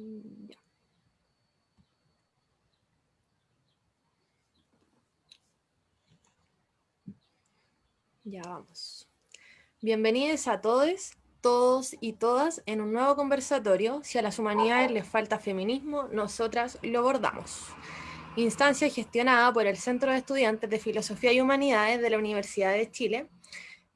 Ya. Ya vamos. Bienvenidos a todos, todos y todas en un nuevo conversatorio. Si a las humanidades les falta feminismo, nosotras lo abordamos. Instancia gestionada por el Centro de Estudiantes de Filosofía y Humanidades de la Universidad de Chile.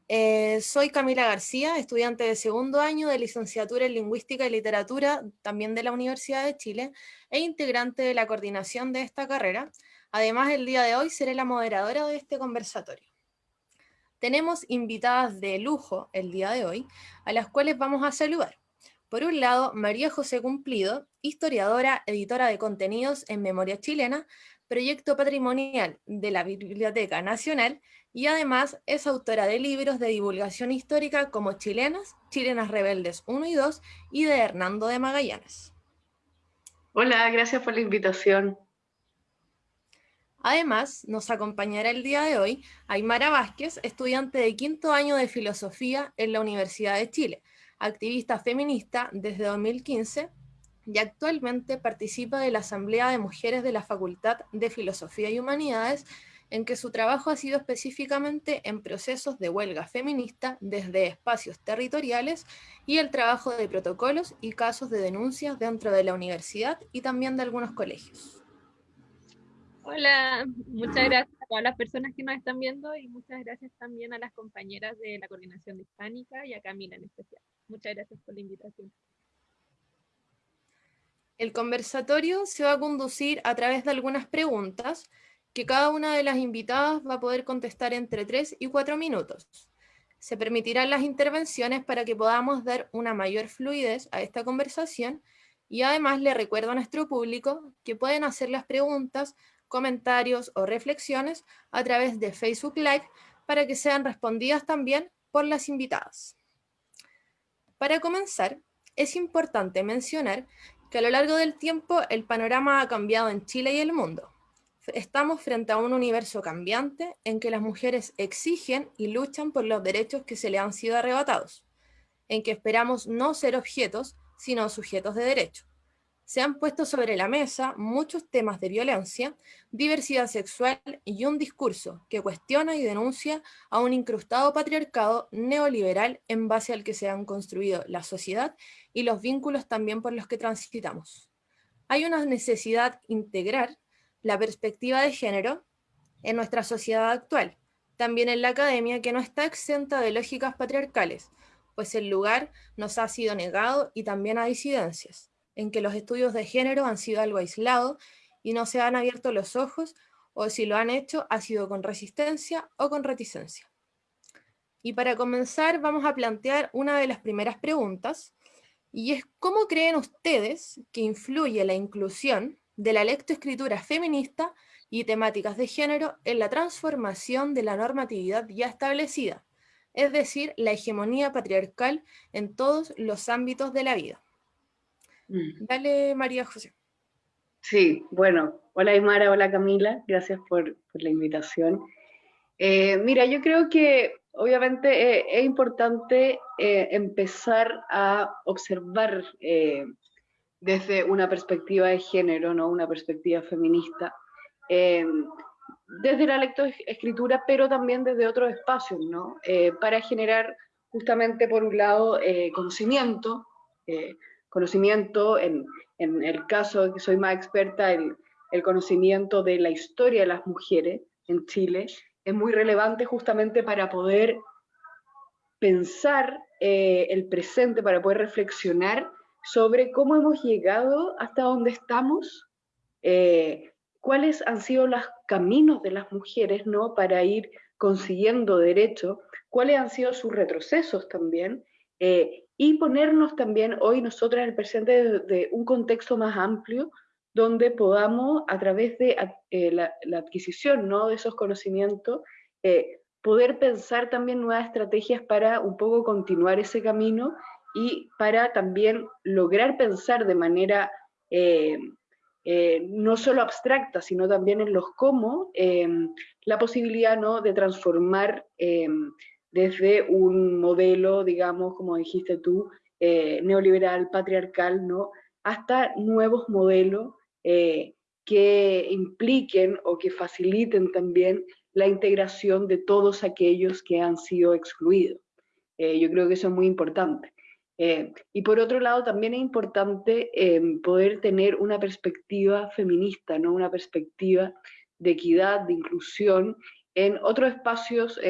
Eh, soy Camila García, estudiante de segundo año de licenciatura en Lingüística y Literatura, también de la Universidad de Chile, e integrante de la coordinación de esta carrera. Además, el día de hoy seré la moderadora de este conversatorio. Tenemos invitadas de lujo el día de hoy, a las cuales vamos a saludar. Por un lado, María José Cumplido, historiadora, editora de contenidos en Memoria Chilena, proyecto patrimonial de la Biblioteca Nacional, y además es autora de libros de divulgación histórica como Chilenas, Chilenas Rebeldes 1 y 2, y de Hernando de Magallanes. Hola, gracias por la invitación. Además, nos acompañará el día de hoy Aymara Vázquez, estudiante de quinto año de Filosofía en la Universidad de Chile, activista feminista desde 2015 y actualmente participa de la Asamblea de Mujeres de la Facultad de Filosofía y Humanidades, en que su trabajo ha sido específicamente en procesos de huelga feminista desde espacios territoriales y el trabajo de protocolos y casos de denuncias dentro de la universidad y también de algunos colegios. Hola, muchas gracias a todas las personas que nos están viendo y muchas gracias también a las compañeras de la Coordinación Hispánica y a Camila en especial. Muchas gracias por la invitación. El conversatorio se va a conducir a través de algunas preguntas que cada una de las invitadas va a poder contestar entre 3 y 4 minutos. Se permitirán las intervenciones para que podamos dar una mayor fluidez a esta conversación y además le recuerdo a nuestro público que pueden hacer las preguntas comentarios o reflexiones a través de Facebook Live para que sean respondidas también por las invitadas. Para comenzar, es importante mencionar que a lo largo del tiempo el panorama ha cambiado en Chile y el mundo. Estamos frente a un universo cambiante en que las mujeres exigen y luchan por los derechos que se le han sido arrebatados, en que esperamos no ser objetos, sino sujetos de derecho se han puesto sobre la mesa muchos temas de violencia, diversidad sexual y un discurso que cuestiona y denuncia a un incrustado patriarcado neoliberal en base al que se han construido la sociedad y los vínculos también por los que transitamos. Hay una necesidad integrar la perspectiva de género en nuestra sociedad actual, también en la academia que no está exenta de lógicas patriarcales, pues el lugar nos ha sido negado y también a disidencias en que los estudios de género han sido algo aislado y no se han abierto los ojos, o si lo han hecho, ha sido con resistencia o con reticencia. Y para comenzar vamos a plantear una de las primeras preguntas, y es ¿cómo creen ustedes que influye la inclusión de la lectoescritura feminista y temáticas de género en la transformación de la normatividad ya establecida, es decir, la hegemonía patriarcal en todos los ámbitos de la vida? Mm. Dale, María José. Sí, bueno, hola Aymara, hola Camila, gracias por, la invitación. Eh, mira, yo creo que obviamente eh, es importante eh, empezar a observar desde una perspectiva de género, ¿no? una perspectiva feminista, desde la lectoescritura, pero también desde otros espacios, ¿no? para generar justamente, por un lado, conocimiento, conocimiento, en, el caso que soy más experta, el, el conocimiento de la historia de las mujeres en Chile es muy relevante justamente para poder pensar eh, el presente, para poder reflexionar sobre cómo hemos llegado hasta donde estamos, eh, cuáles han sido los caminos de las mujeres ¿no? para ir consiguiendo derechos, cuáles han sido sus retrocesos también, eh, y ponernos también hoy nosotras en el presente de, un contexto más amplio donde podamos, a través de eh, la, adquisición ¿no? de esos conocimientos, poder pensar también nuevas estrategias para un poco continuar ese camino y para también lograr pensar de manera eh, no solo abstracta, sino también en los cómo, la posibilidad ¿no? de transformar desde un modelo, digamos, como dijiste tú, eh, neoliberal, patriarcal, ¿no? hasta nuevos modelos eh, que impliquen o que faciliten también la integración de todos aquellos que han sido excluidos. Eh, yo creo que eso es muy importante. Eh, y por otro lado, también es importante poder tener una perspectiva feminista, ¿no? una perspectiva de equidad, de inclusión en otros espacios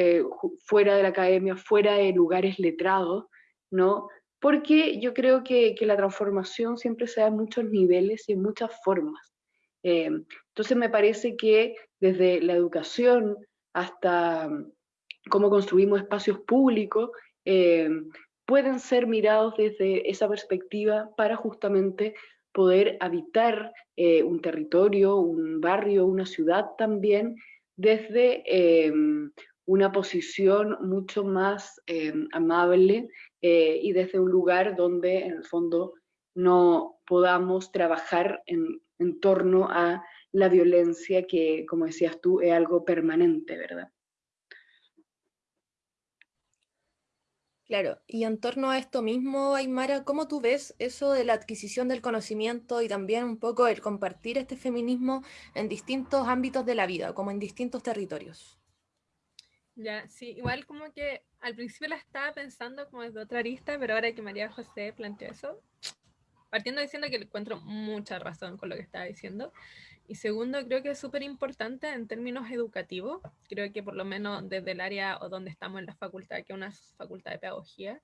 fuera de la academia, fuera de lugares letrados, ¿no? porque yo creo que, la transformación siempre se da en muchos niveles y en muchas formas. Eh, entonces me parece que desde la educación hasta mm, cómo construimos espacios públicos, eh, pueden ser mirados desde esa perspectiva para justamente poder habitar eh, un territorio, un barrio, una ciudad también, desde una posición mucho más amable eh, y desde un lugar donde en el fondo no podamos trabajar en torno a la violencia que, como decías tú, es algo permanente, ¿verdad? Claro, y en torno a esto mismo, Aymara, ¿cómo tú ves eso de la adquisición del conocimiento y también un poco el compartir este feminismo en distintos ámbitos de la vida, como en distintos territorios? Ya, sí, igual como que al principio la estaba pensando como desde otra arista, pero ahora que María José planteó eso, partiendo diciendo que le encuentro mucha razón con lo que estaba diciendo. Y segundo, creo que es súper importante en términos educativos. Creo que por lo menos desde el área o donde estamos en la facultad, que es una facultad de pedagogía,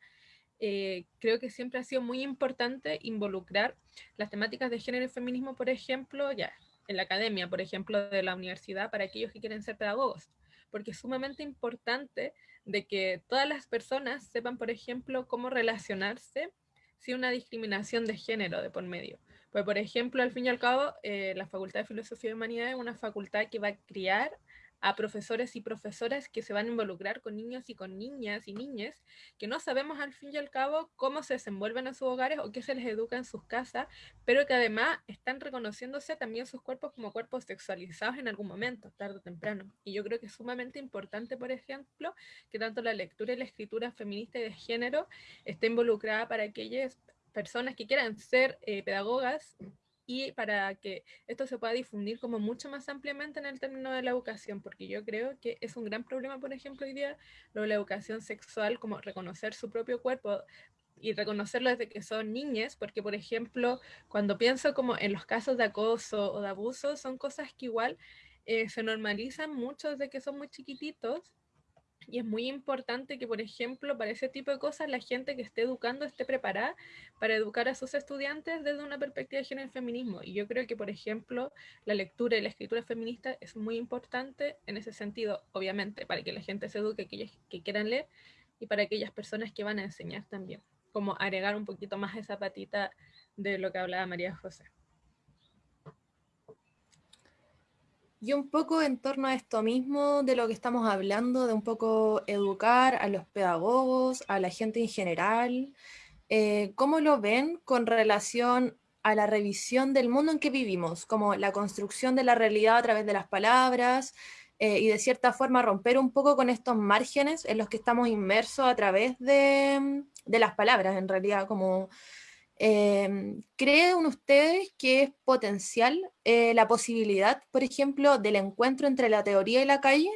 eh, creo que siempre ha sido muy importante involucrar las temáticas de género y feminismo, por ejemplo, ya en la academia, por ejemplo, de la universidad, para aquellos que quieren ser pedagogos porque es sumamente importante de que todas las personas sepan, por ejemplo, cómo relacionarse una discriminación de género de por medio. Pues, por ejemplo, al fin y al cabo, eh, la Facultad de Filosofía y Humanidad es una facultad que va a criar a profesores y profesoras que se van a involucrar con niños y con niñas y niñas que no sabemos al fin y al cabo cómo se desenvuelven en sus hogares o qué se les educa en sus casas, pero que además están reconociéndose también sus cuerpos como cuerpos sexualizados en algún momento, tarde o temprano. Y yo creo que es sumamente importante, por ejemplo, que tanto la lectura y la escritura feminista y de género esté involucrada para aquellas personas que quieran ser eh, pedagogas y para que esto se pueda difundir como mucho más ampliamente en el término de la educación, porque yo creo que es un gran problema, por ejemplo, hoy día, lo de la educación sexual, como reconocer su propio cuerpo y reconocerlo desde que son niñas, porque, por ejemplo, cuando pienso como en los casos de acoso o de abuso, son cosas que igual eh, se normalizan mucho desde que son muy chiquititos y es muy importante que, por ejemplo, para ese tipo de cosas, la gente que esté educando esté preparada para educar a sus estudiantes desde una perspectiva de género y feminismo. Y yo creo que, por ejemplo, la lectura y la escritura feminista es muy importante en ese sentido, obviamente, para que la gente se eduque, aquellos que quieran leer, y para aquellas personas que van a enseñar también. Como agregar un poquito más esa patita de lo que hablaba María José. Y un poco en torno a esto mismo de lo que estamos hablando, de un poco educar a los pedagogos, a la gente en general, eh, ¿cómo lo ven con relación a la revisión del mundo en que vivimos, como la construcción de la realidad a través de las palabras eh, y de cierta forma romper un poco con estos márgenes en los que estamos inmersos a través de, de las palabras, en realidad, como Em, ¿Creen ustedes que es potencial eh, la posibilidad, por ejemplo, del encuentro entre la teoría y la calle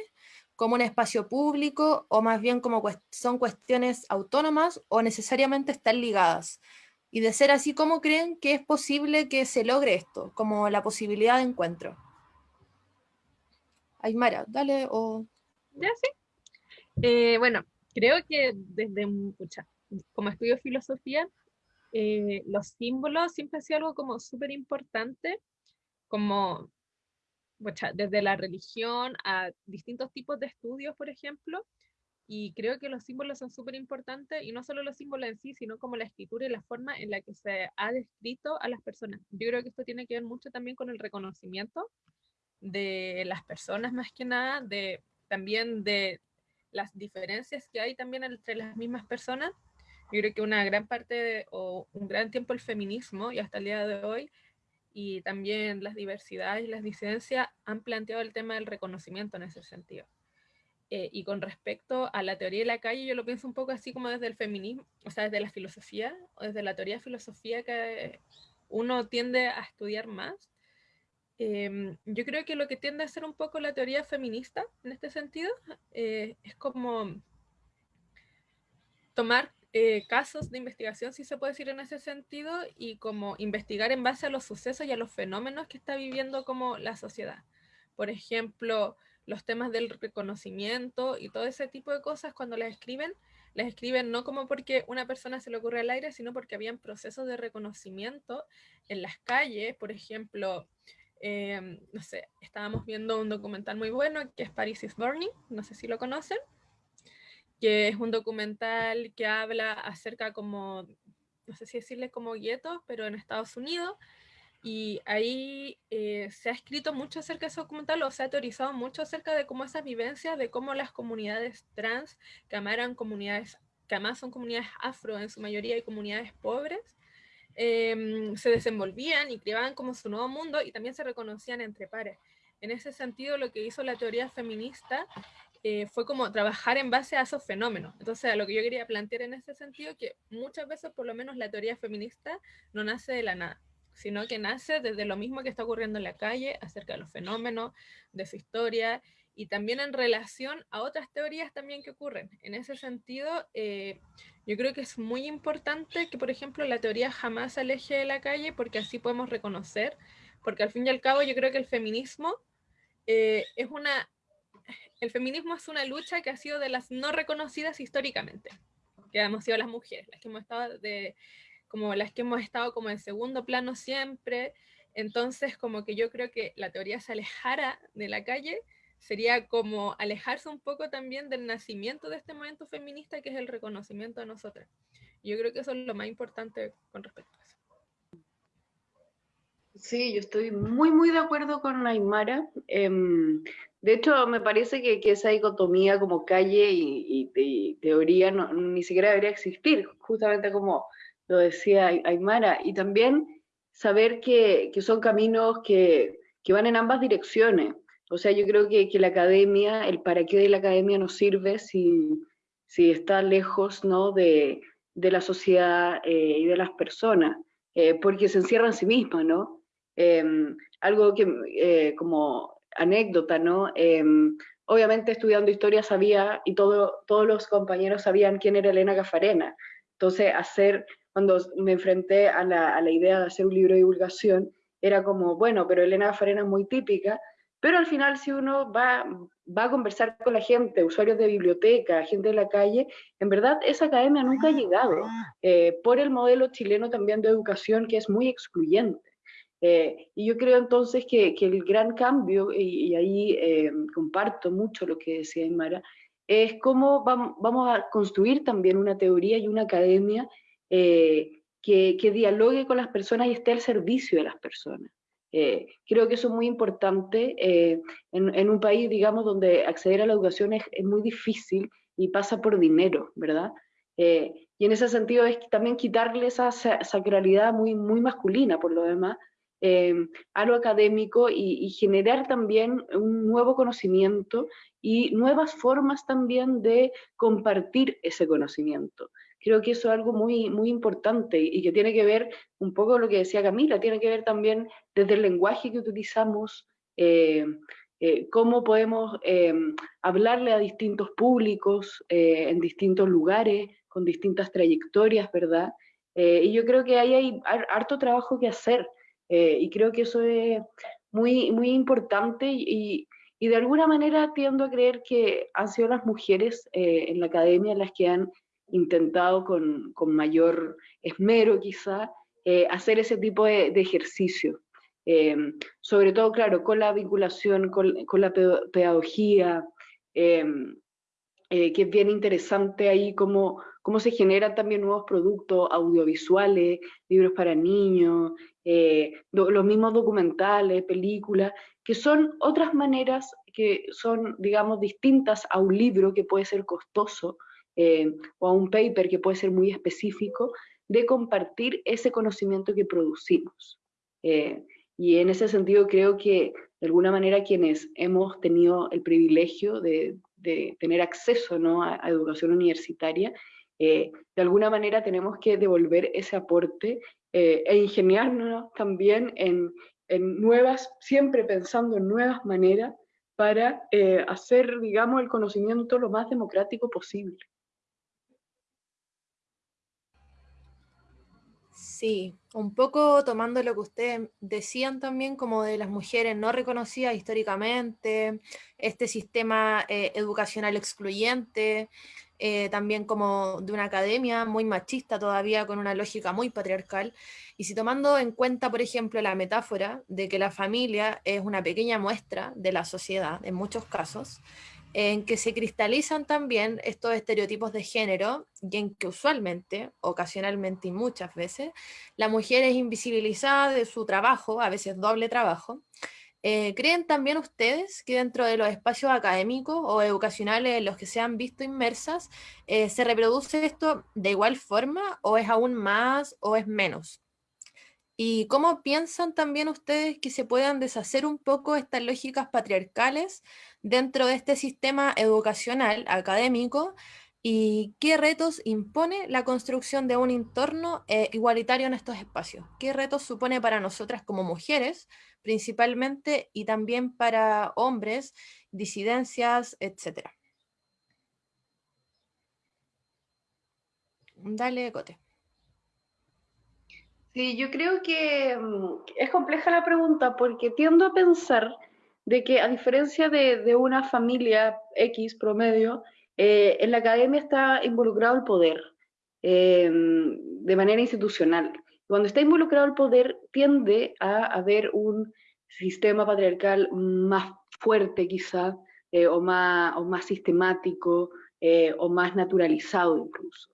como un espacio público o más bien como son cuestiones autónomas o necesariamente están ligadas? Y de ser así, ¿cómo creen que es posible que se logre esto, como la posibilidad de encuentro? Aymara, dale o... Ya sí. Eh, bueno, creo que desde, como estudio filosofía, eh, los símbolos siempre ha sido algo como súper importante, como desde la religión a distintos tipos de estudios, por ejemplo, y creo que los símbolos son súper importantes, y no solo los símbolos en sí, sino como la escritura y la forma en la que se ha descrito a las personas. Yo creo que esto tiene que ver mucho también con el reconocimiento de las personas más que nada, de, también de las diferencias que hay también entre las mismas personas yo creo que una gran parte o un gran tiempo el feminismo y hasta el día de hoy y también las diversidades y las disidencias han planteado el tema del reconocimiento en ese sentido. Eh, y con respecto a la teoría de la calle, yo lo pienso un poco así como desde el feminismo, o sea, desde la filosofía, o desde la teoría de filosofía que uno tiende a estudiar más. Em, yo creo que lo que tiende a ser un poco la teoría feminista en este sentido eh, es como tomar eh, casos de investigación, si se puede decir en ese sentido, y como investigar en base a los sucesos y a los fenómenos que está viviendo como la sociedad. Por ejemplo, los temas del reconocimiento y todo ese tipo de cosas cuando las escriben, las escriben no como porque una persona se le ocurre al aire, sino porque habían procesos de reconocimiento en las calles, por ejemplo, em, no sé, estábamos viendo un documental muy bueno que es Paris is Burning, no sé si lo conocen, que es un documental que habla acerca como, no sé si decirle como guetos, pero en Estados Unidos, y ahí eh, se ha escrito mucho acerca de ese documental, o se ha teorizado mucho acerca de cómo esas vivencias, de cómo las comunidades trans, que además comunidades, que además son comunidades afro en su mayoría y comunidades pobres, em, se desenvolvían y creaban como su nuevo mundo y también se reconocían entre pares. En ese sentido, lo que hizo la teoría feminista eh, fue como trabajar en base a esos fenómenos. Entonces, lo que yo quería plantear en ese sentido, que muchas veces, por lo menos, la teoría feminista no nace de la nada, sino que nace desde lo mismo que está ocurriendo en la calle, acerca de los fenómenos, de su historia, y también en relación a otras teorías también que ocurren. En ese sentido, eh, yo creo que es muy importante que, por ejemplo, la teoría jamás se aleje de la calle, porque así podemos reconocer, porque al fin y al cabo yo creo que el feminismo eh, es una el feminismo es una lucha que ha sido de las no reconocidas históricamente, que hemos sido las mujeres, las que hemos estado de, como las que hemos estado como en segundo plano siempre. Entonces, como que yo creo que la teoría se alejara de la calle sería como alejarse un poco también del nacimiento de este movimiento feminista que es el reconocimiento de nosotras. Yo creo que eso es lo más importante con respecto a eso. Sí, yo estoy muy, muy de acuerdo con Aymara. Em, de hecho, me parece que, esa dicotomía como calle y, teoría ni siquiera debería existir, justamente como lo decía Aymara. Y también saber que, son caminos que, van en ambas direcciones. O sea, yo creo que, la academia, el para qué de la academia nos sirve si, está lejos de, la sociedad eh, y de las personas, eh, porque se encierra en sí misma, ¿no? Em, algo que eh, como anécdota, ¿no? Em, obviamente estudiando historia sabía, y todo, todos los compañeros sabían quién era Elena Cafarena. Entonces, hacer, cuando me enfrenté a la, a la idea de hacer un libro de divulgación, era como, bueno, pero Elena Cafarena es muy típica, pero al final si uno va, va a conversar con la gente, usuarios de biblioteca, gente de la calle, en verdad esa academia nunca ha llegado, eh, por el modelo chileno también de educación que es muy excluyente. Eh, y yo creo entonces que, el gran cambio, y, ahí eh, comparto mucho lo que decía Aymara, es cómo vamos, a construir también una teoría y una academia eh, que, dialogue con las personas y esté al servicio de las personas. creo que eso es muy importante en, un país, digamos, donde acceder a la educación es, muy difícil y pasa por dinero, ¿verdad? y en ese sentido es también quitarle esa sacralidad muy, muy masculina, por lo demás, eh, a lo académico y, generar también un nuevo conocimiento y nuevas formas también de compartir ese conocimiento. Creo que eso es algo muy, muy importante y que tiene que ver un poco lo que decía Camila, tiene que ver también desde el lenguaje que utilizamos, eh, eh, cómo podemos hablarle a distintos públicos en distintos lugares, con distintas trayectorias, ¿verdad? y yo creo que ahí hay harto trabajo que hacer. Eh, y creo que eso es muy, muy importante y, y, de alguna manera tiendo a creer que han sido las mujeres eh, en la academia las que han intentado con, con mayor esmero quizá eh, hacer ese tipo de, de ejercicio. sobre todo, claro, con la vinculación con, con la pedagogía, que es bien interesante ahí cómo, cómo se generan también nuevos productos audiovisuales, libros para niños, eh, los mismos documentales, películas, que son otras maneras que son, digamos, distintas a un libro que puede ser costoso eh, o a un paper que puede ser muy específico, de compartir ese conocimiento que producimos. Eh, y en ese sentido creo que de alguna manera quienes hemos tenido el privilegio de, tener acceso ¿no? a, educación universitaria, de alguna manera tenemos que devolver ese aporte e ingeniarnos también en, en nuevas, siempre pensando en nuevas maneras para hacer, digamos, el conocimiento lo más democrático posible. Sí, un poco tomando lo que ustedes decían también como de las mujeres no reconocidas históricamente, este sistema eh, educacional excluyente, eh, también como de una academia muy machista todavía con una lógica muy patriarcal, y si tomando en cuenta, por ejemplo, la metáfora de que la familia es una pequeña muestra de la sociedad en muchos casos, en que se cristalizan también estos estereotipos de género y en que usualmente, ocasionalmente y muchas veces, la mujer es invisibilizada de su trabajo, a veces doble trabajo. Eh, ¿Creen también ustedes que dentro de los espacios académicos o educacionales en los que se han visto inmersas, eh, se reproduce esto de igual forma o es aún más o es menos? ¿Y cómo piensan también ustedes que se puedan deshacer un poco estas lógicas patriarcales dentro de este sistema educacional académico y qué retos impone la construcción de un entorno eh, igualitario en estos espacios. ¿Qué retos supone para nosotras como mujeres principalmente y también para hombres, disidencias, etcétera? Dale, Cote. Sí, yo creo que mm, es compleja la pregunta porque tiendo a pensar de que a diferencia de, una familia X promedio, eh, en la academia está involucrado el poder eh, de manera institucional. Cuando está involucrado el poder, tiende a haber un sistema patriarcal más fuerte quizá, eh, o, más, o más sistemático, o más naturalizado incluso.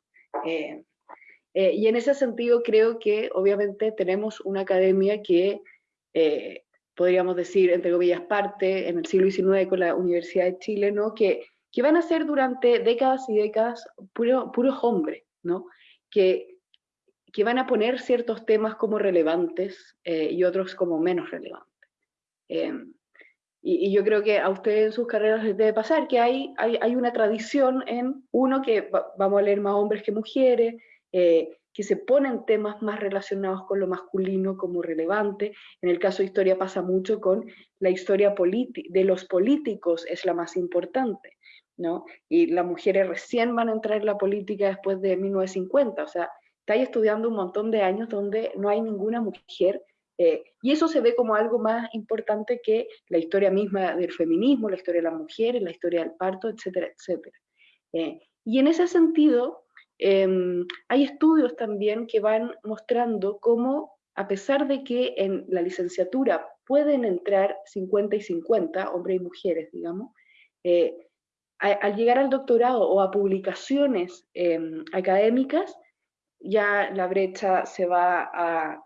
Y en ese sentido creo que obviamente tenemos una academia que podríamos decir, entre comillas, parte en el siglo XIX con la Universidad de Chile, ¿no? que, que van a ser durante décadas y décadas puros hombres, ¿no? que, que van a poner ciertos temas como relevantes eh, y otros como menos relevantes. Em, y, yo creo que a ustedes en sus carreras les debe pasar que hay, hay, hay una tradición en, uno, que vamos a leer más hombres que mujeres, eh, que se ponen temas más relacionados con lo masculino como relevante. En el caso de historia pasa mucho con la historia de los políticos, es la más importante, ¿no? Y las mujeres recién van a entrar en la política después de 1950, o sea, estáis estudiando un montón de años donde no hay ninguna mujer, eh, y eso se ve como algo más importante que la historia misma del feminismo, la historia de las mujeres, la historia del parto, etcétera, etcétera. Eh, y en ese sentido, Em, hay estudios también que van mostrando cómo, a pesar de que en la licenciatura pueden entrar 50 y 50, hombres y mujeres, digamos, eh, al llegar al doctorado o a publicaciones em, académicas, ya la brecha se va a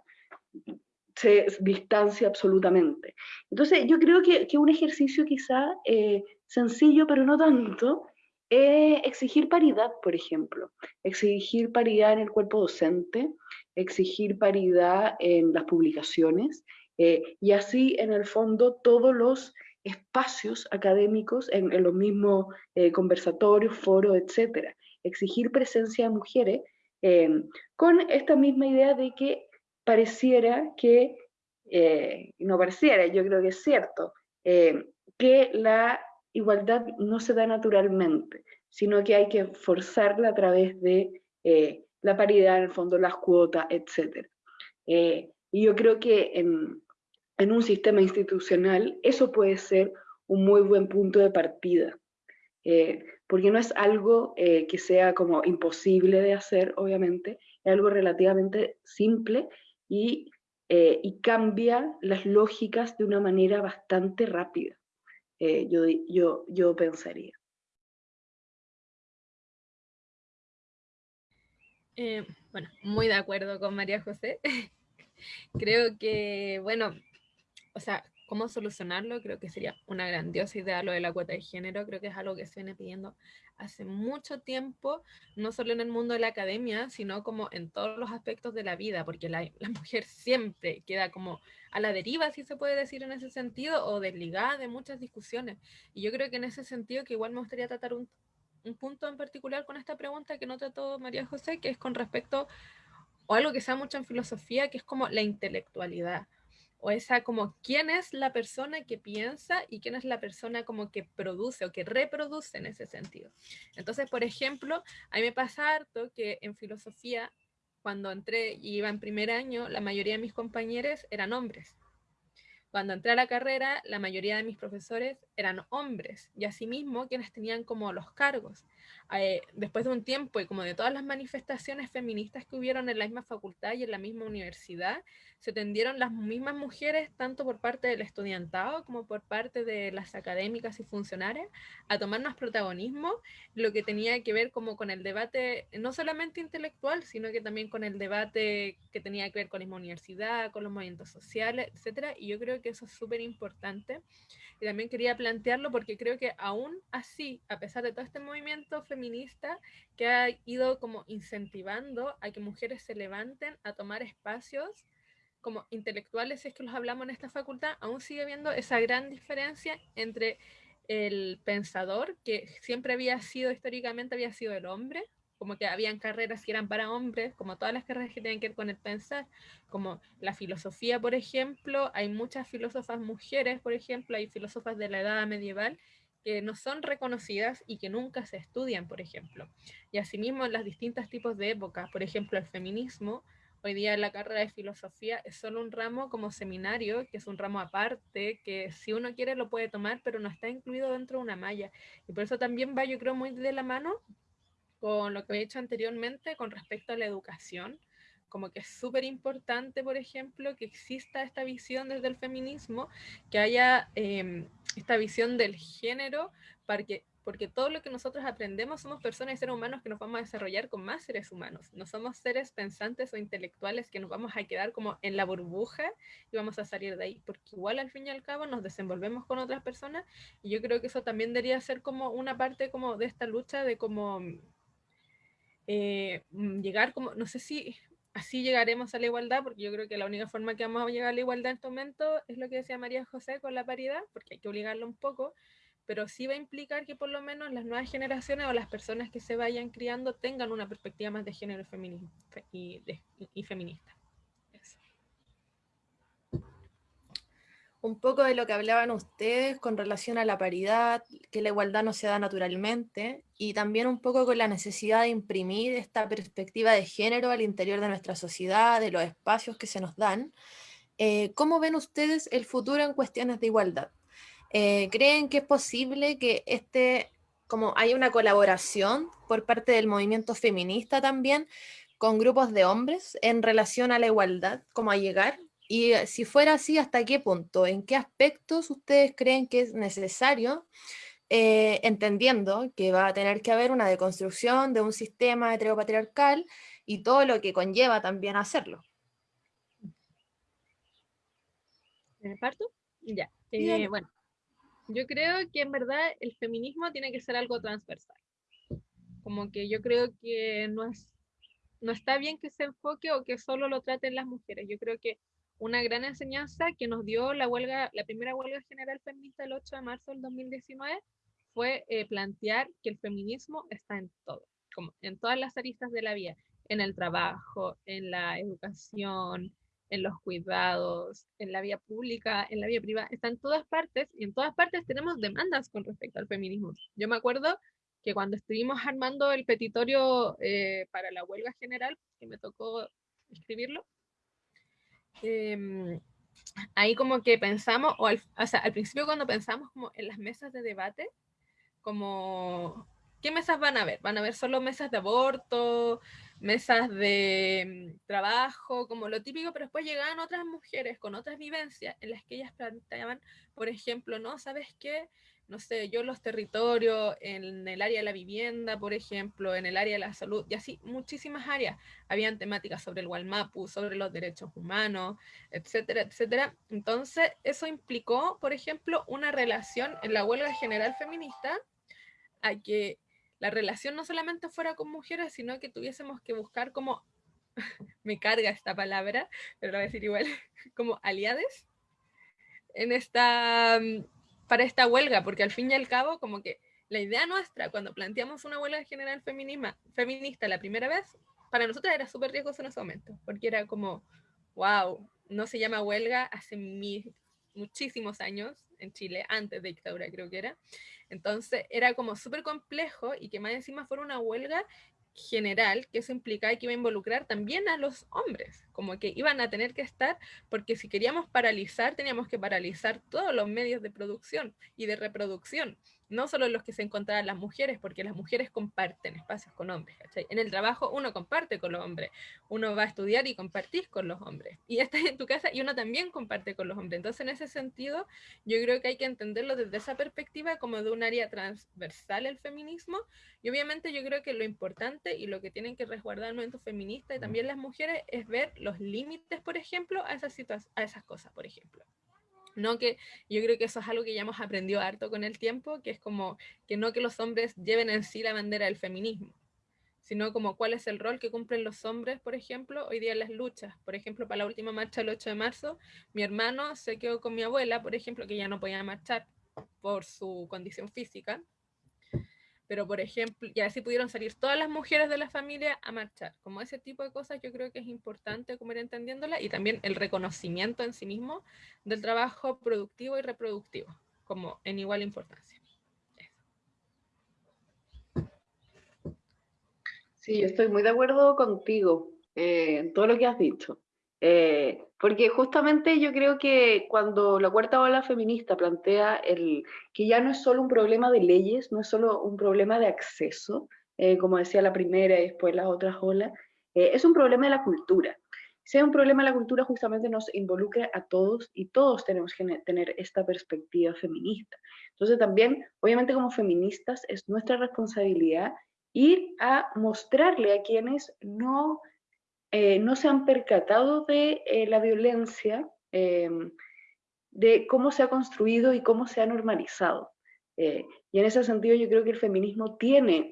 se distancia absolutamente. Entonces, yo creo que, que un ejercicio quizá eh, sencillo, pero no tanto, eh, exigir paridad, por ejemplo, exigir paridad en el cuerpo docente, exigir paridad en las publicaciones eh, y así en el fondo todos los espacios académicos en, los mismos eh, conversatorios, foros, etcétera. Exigir presencia de mujeres con esta misma idea de que pareciera que, no pareciera, yo creo que es cierto, que la igualdad no se da naturalmente, sino que hay que forzarla a través de eh, la paridad, en el fondo, las cuotas, etc. Eh, y yo creo que en, un sistema institucional eso puede ser un muy buen punto de partida, eh, porque no es algo que sea como imposible de hacer, obviamente, es algo relativamente simple y, y cambia las lógicas de una manera bastante rápida. Eh, yo, yo, yo pensaría. Eh, bueno, muy de acuerdo con María José. Creo que, bueno, o sea, cómo solucionarlo, creo que sería una grandiosa idea lo de la cuota de género, creo que es algo que se viene pidiendo hace mucho tiempo, no solo en el mundo de la academia, sino como en todos los aspectos de la vida, porque la, la mujer siempre queda como a la deriva, si se puede decir en ese sentido, o desligada de muchas discusiones. Y yo creo que en ese sentido que igual me gustaría tratar un, un punto en particular con esta pregunta que no trató María José, que es con respecto, o algo que se da mucho en filosofía, que es como la intelectualidad o esa como quién es la persona que piensa y quién es la persona como que produce o que reproduce en ese sentido. Entonces, por ejemplo, a mí me pasa harto que en filosofía, cuando entré y iba en primer año, la mayoría de mis compañeros eran hombres. Cuando entré a la carrera, la mayoría de mis profesores eran hombres y asimismo quienes tenían como los cargos. Eh, después de un tiempo y como de todas las manifestaciones feministas que hubieron en la misma facultad y en la misma universidad, se tendieron las mismas mujeres, tanto por parte del estudiantado como por parte de las académicas y funcionarias, a tomar más protagonismo, lo que tenía que ver como con el debate, no solamente intelectual, sino que también con el debate que tenía que ver con la misma universidad, con los movimientos sociales, etcétera, y yo creo que eso es súper importante. Y también quería plantearlo porque creo que aún así, a pesar de todo este movimiento feminista que ha ido como incentivando a que mujeres se levanten a tomar espacios como intelectuales, si es que los hablamos en esta facultad, aún sigue habiendo esa gran diferencia entre el pensador, que siempre había sido, históricamente había sido el hombre, como que habían carreras que eran para hombres, como todas las carreras que tienen que ver con el pensar, como la filosofía, por ejemplo, hay muchas filósofas mujeres, por ejemplo, hay filósofas de la edad medieval que no son reconocidas y que nunca se estudian, por ejemplo. Y asimismo los distintos tipos de épocas, por ejemplo, el feminismo, hoy día la carrera de filosofía es solo un ramo como seminario, que es un ramo aparte, que si uno quiere lo puede tomar, pero no está incluido dentro de una malla. Y por eso también va, yo creo, muy de la mano con lo que he hecho anteriormente con respecto a la educación, como que es súper importante, por ejemplo, que exista esta visión desde el feminismo, que haya em, esta visión del género, para que, porque todo lo que nosotros aprendemos somos personas y seres humanos que nos vamos a desarrollar con más seres humanos. No somos seres pensantes o intelectuales que nos vamos a quedar como en la burbuja y vamos a salir de ahí, porque igual al fin y al cabo nos desenvolvemos con otras personas y yo creo que eso también debería ser como una parte como de esta lucha de como eh, mm, llegar como, no sé si así llegaremos a la igualdad, porque yo creo que la única forma que vamos a llegar a la igualdad en este momento es lo que decía María José con la paridad, porque hay que obligarlo un poco, pero sí va a implicar que por lo menos las nuevas generaciones o las personas que se vayan criando tengan una perspectiva más de género y, y feminista. Un poco de lo que hablaban ustedes con relación a la paridad, que la igualdad no se da naturalmente, y también un poco con la necesidad de imprimir esta perspectiva de género al interior de nuestra sociedad, de los espacios que se nos dan. Eh, ¿Cómo ven ustedes el futuro en cuestiones de igualdad? Eh, ¿Creen que es posible que este, como hay una colaboración por parte del movimiento feminista también con grupos de hombres en relación a la igualdad, como a llegar y eh, si fuera así, ¿hasta qué punto? ¿En qué aspectos ustedes creen que es necesario, eh, entendiendo que va a tener que haber una deconstrucción de un sistema heteropatriarcal y todo lo que conlleva también hacerlo? ¿Me parto? Ya. Eh, bueno, yo creo que en verdad el feminismo tiene que ser algo transversal. Como que yo creo que no es no está bien que se enfoque o que solo lo traten las mujeres. Yo creo que una gran enseñanza que nos dio la huelga, la primera huelga general feminista el 8 de marzo del 2019 fue eh, plantear que el feminismo está en todo, como en todas las aristas de la vida, en el trabajo, en la educación, en los cuidados, en la vía pública, en la vía privada, está en todas partes y en todas partes tenemos demandas con respecto al feminismo. Yo me acuerdo que cuando estuvimos armando el petitorio eh, para la huelga general, que me tocó escribirlo, Em, ahí como que pensamos, o, al, sea, al principio cuando pensamos como en las mesas de debate, como, ¿qué mesas van a ver? Van a ver solo mesas de aborto, mesas de em, trabajo, como lo típico, pero después llegaban otras mujeres con otras vivencias en las que ellas planteaban, por ejemplo, ¿no? ¿Sabes qué? No sé, yo los territorios, en el área de la vivienda, por ejemplo, en el área de la salud, y así muchísimas áreas. Habían temáticas sobre el Walmapu, sobre los derechos humanos, etcétera, etcétera. Entonces, eso implicó, por ejemplo, una relación en la huelga general feminista a que la relación no solamente fuera con mujeres, sino que tuviésemos que buscar como, me carga esta palabra, pero lo voy a decir igual, como aliades en esta para esta huelga, porque al fin y al cabo como que la idea nuestra cuando planteamos una huelga general feminista la primera vez, para nosotros era súper riesgoso en ese momento, porque era como, wow, no se llama huelga hace muchísimos años en Chile, antes de dictadura creo que era. Entonces era como súper complejo y que más encima fuera una huelga general, que eso implicaba que iba a involucrar también a los hombres, como que iban a tener que estar, porque si queríamos paralizar, teníamos que paralizar todos los medios de producción y de reproducción no solo los que se encontraban las mujeres, porque las mujeres comparten espacios con hombres. En el trabajo uno comparte con los hombres, uno va a estudiar y compartís con los hombres. Y estás en tu casa y uno también comparte con los hombres. Entonces, en ese sentido, yo creo que hay que entenderlo desde esa perspectiva como de un área transversal el feminismo. Y obviamente yo creo que lo importante y lo que tienen que resguardar el movimiento feminista y también las mujeres es ver los límites, por ejemplo, a esas, a esas cosas, por ejemplo. No que yo creo que eso es algo que ya hemos aprendido harto con el tiempo, que es como que no que los hombres lleven en sí la bandera del feminismo, sino como cuál es el rol que cumplen los hombres, por ejemplo, hoy día en las luchas. Por ejemplo, para la última marcha el 8 de marzo, mi hermano se quedó con mi abuela, por ejemplo, que ya no podía marchar por su condición física, pero por ejemplo, y así pudieron salir todas las mujeres de la familia a marchar. Como ese tipo de cosas yo creo que es importante como ir entendiéndola y también el reconocimiento en sí mismo del trabajo productivo y reproductivo, como en igual importancia. Sí, yo estoy muy de acuerdo contigo eh, en todo lo que has dicho. Eh, porque justamente yo creo que cuando la cuarta ola feminista plantea el, que ya no es solo un problema de leyes, no es solo un problema de acceso, eh, como decía la primera y después las otras olas, eh, es un problema de la cultura. Si es un problema de la cultura, justamente nos involucra a todos y todos tenemos que tener esta perspectiva feminista. Entonces también, obviamente como feministas, es nuestra responsabilidad ir a mostrarle a quienes no eh, no se han percatado de eh, la violencia, em, de cómo se ha construido y cómo se ha normalizado. Eh, y en ese sentido yo creo que el feminismo tiene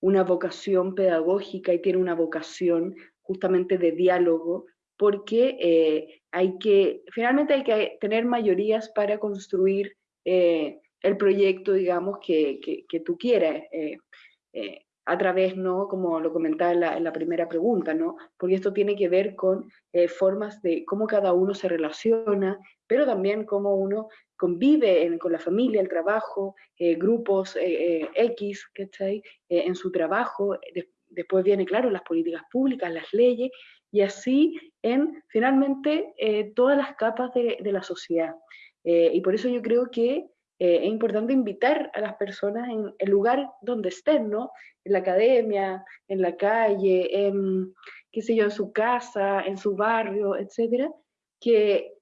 una vocación pedagógica y tiene una vocación justamente de diálogo, porque hay que, finalmente hay que tener mayorías para construir el proyecto, digamos, que, que tú quieras a través, ¿no? como lo comentaba en la, primera pregunta, ¿no? porque esto tiene que ver con eh, formas de cómo cada uno se relaciona, pero también cómo uno convive con la familia, el trabajo, eh, grupos eh, X, ¿cachai? en su trabajo, después viene, claro, las políticas públicas, las leyes, y así en, finalmente, todas las capas de la sociedad. y por eso yo creo que es importante invitar a las personas en el lugar donde estén, ¿no? En la academia, en la calle, en, qué sé yo, en su casa, en su barrio, etcétera, que,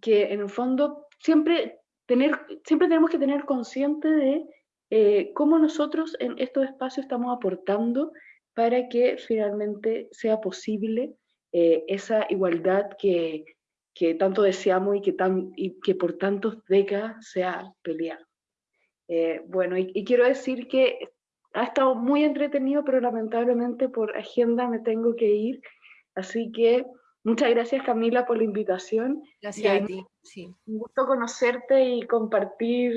que en el fondo siempre, tener, siempre tenemos que tener consciente de eh, cómo nosotros en estos espacios estamos aportando para que finalmente sea posible eh, esa igualdad que, que tanto deseamos y que, tan, y que por tantas décadas se ha peleado. Eh, bueno, y, quiero decir que ha estado muy entretenido, pero lamentablemente por agenda me tengo que ir. Así que muchas gracias Camila por la invitación. Gracias a ti. Sí. Un gusto conocerte y compartir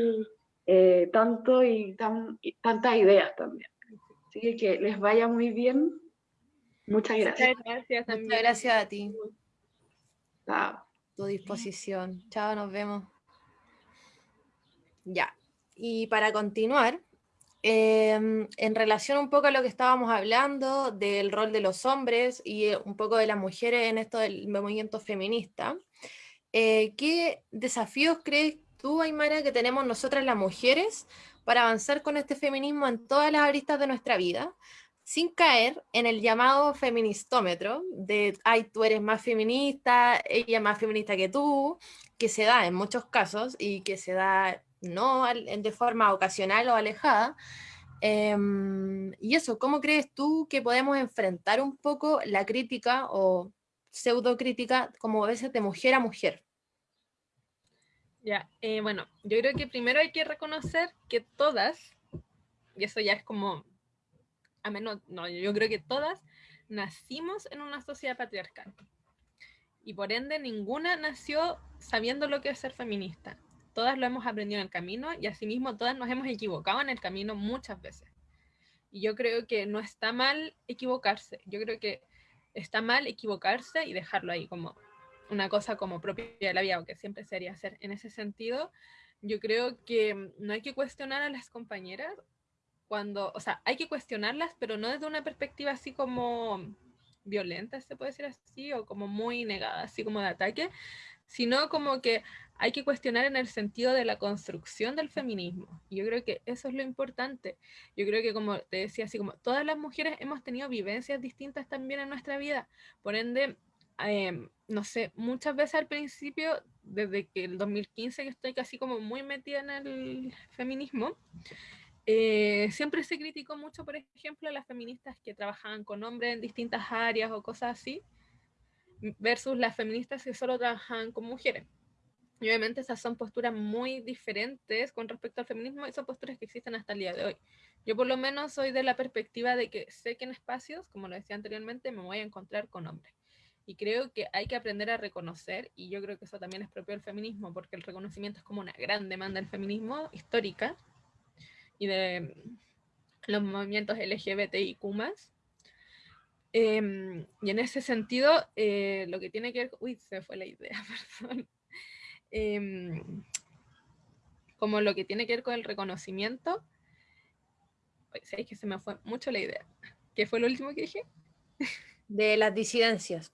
eh, tanto y, tan, tantas ideas también. Así que les vaya muy bien. Muchas gracias. Muchas gracias, Muchas gracias a ti. Chao tu disposición. Chao, nos vemos. Ya, y para continuar, em, en relación un poco a lo que estábamos hablando del rol de los hombres y eh, un poco de las mujeres en esto del movimiento feminista, eh, ¿qué desafíos crees tú, Aymara, que tenemos nosotras las mujeres para avanzar con este feminismo en todas las aristas de nuestra vida? Sin caer en el llamado feministómetro de, ay, tú eres más feminista, ella más feminista que tú, que se da en muchos casos y que se da no de forma ocasional o alejada. Em, y eso, ¿cómo crees tú que podemos enfrentar un poco la crítica o pseudocrítica como a veces de mujer a mujer? Ya, eh, bueno, yo creo que primero hay que reconocer que todas, y eso ya es como a menos, no, yo creo que todas nacimos en una sociedad patriarcal. Y por ende, ninguna nació sabiendo lo que es ser feminista. todas lo hemos aprendido en el camino y asimismo todas nos hemos equivocado en el camino muchas veces. Y yo creo que no está mal equivocarse, yo creo que está mal equivocarse y dejarlo ahí como una cosa como propia de la vida, aunque siempre sería hacer. En ese sentido, yo creo que no hay que cuestionar a las compañeras cuando, o sea, hay que cuestionarlas, pero no desde una perspectiva así como violenta, se puede decir así, o como muy negada, así como de ataque, sino como que hay que cuestionar en el sentido de la construcción del feminismo. Yo creo que eso es lo importante. Yo creo que, como te decía, así como todas las mujeres hemos tenido vivencias distintas también en nuestra vida. Por ende, em, no sé, muchas veces al principio, desde que el 2015 que estoy casi como muy metida en el feminismo, eh, siempre se criticó mucho, por ejemplo, a las feministas que trabajaban con hombres en distintas áreas o cosas así, versus las feministas que solo trabajaban con mujeres. Y obviamente esas son posturas muy diferentes con respecto al feminismo y son posturas que existen hasta el día de hoy. Yo por lo menos soy de la perspectiva de que sé que en espacios, como lo decía anteriormente, me voy a encontrar con hombres. Y creo que hay que aprender a reconocer, y yo creo que eso también es propio del feminismo, porque el reconocimiento es como una gran demanda del feminismo histórica y de los movimientos LGBTIQ+. Eh, y en ese sentido, eh, lo que tiene que ver... Uy, se fue la idea, perdón. Eh, como lo que tiene que ver con el reconocimiento. Sabéis que se me fue mucho la idea. ¿Qué fue lo último que dije? De las disidencias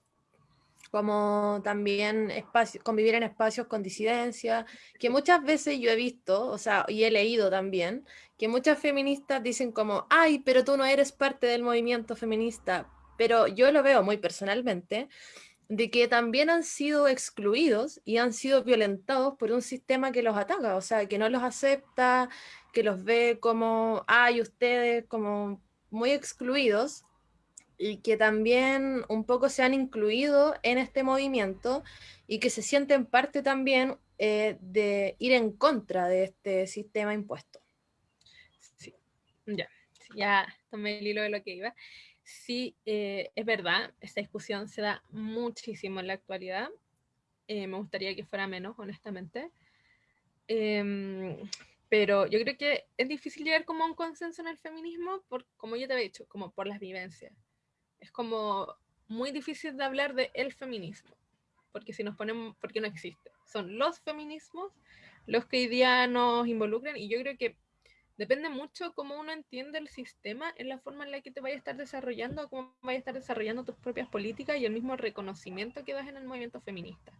como también espacio, convivir en espacios con disidencia, que muchas veces yo he visto, o sea, y he leído también, que muchas feministas dicen como, ay, pero tú no eres parte del movimiento feminista, pero yo lo veo muy personalmente, de que también han sido excluidos y han sido violentados por un sistema que los ataca, o sea, que no los acepta, que los ve como, ay, ustedes como muy excluidos, y que también un poco se han incluido en este movimiento y que se sienten parte también eh, de ir en contra de este sistema impuesto. Sí, ya, ya tomé el hilo de lo que iba. Sí, eh, es verdad, esta discusión se da muchísimo en la actualidad. Eh, me gustaría que fuera menos, honestamente. Em, pero yo creo que es difícil llegar como a un consenso en el feminismo, por, como yo te había dicho, como por las vivencias es como muy difícil de hablar de el feminismo, porque si nos ponemos, porque no existe. Son los feminismos los que hoy día nos involucran y yo creo que depende mucho cómo uno entiende el sistema en la forma en la que te vaya a estar desarrollando, cómo vaya a estar desarrollando tus propias políticas y el mismo reconocimiento que das en el movimiento feminista.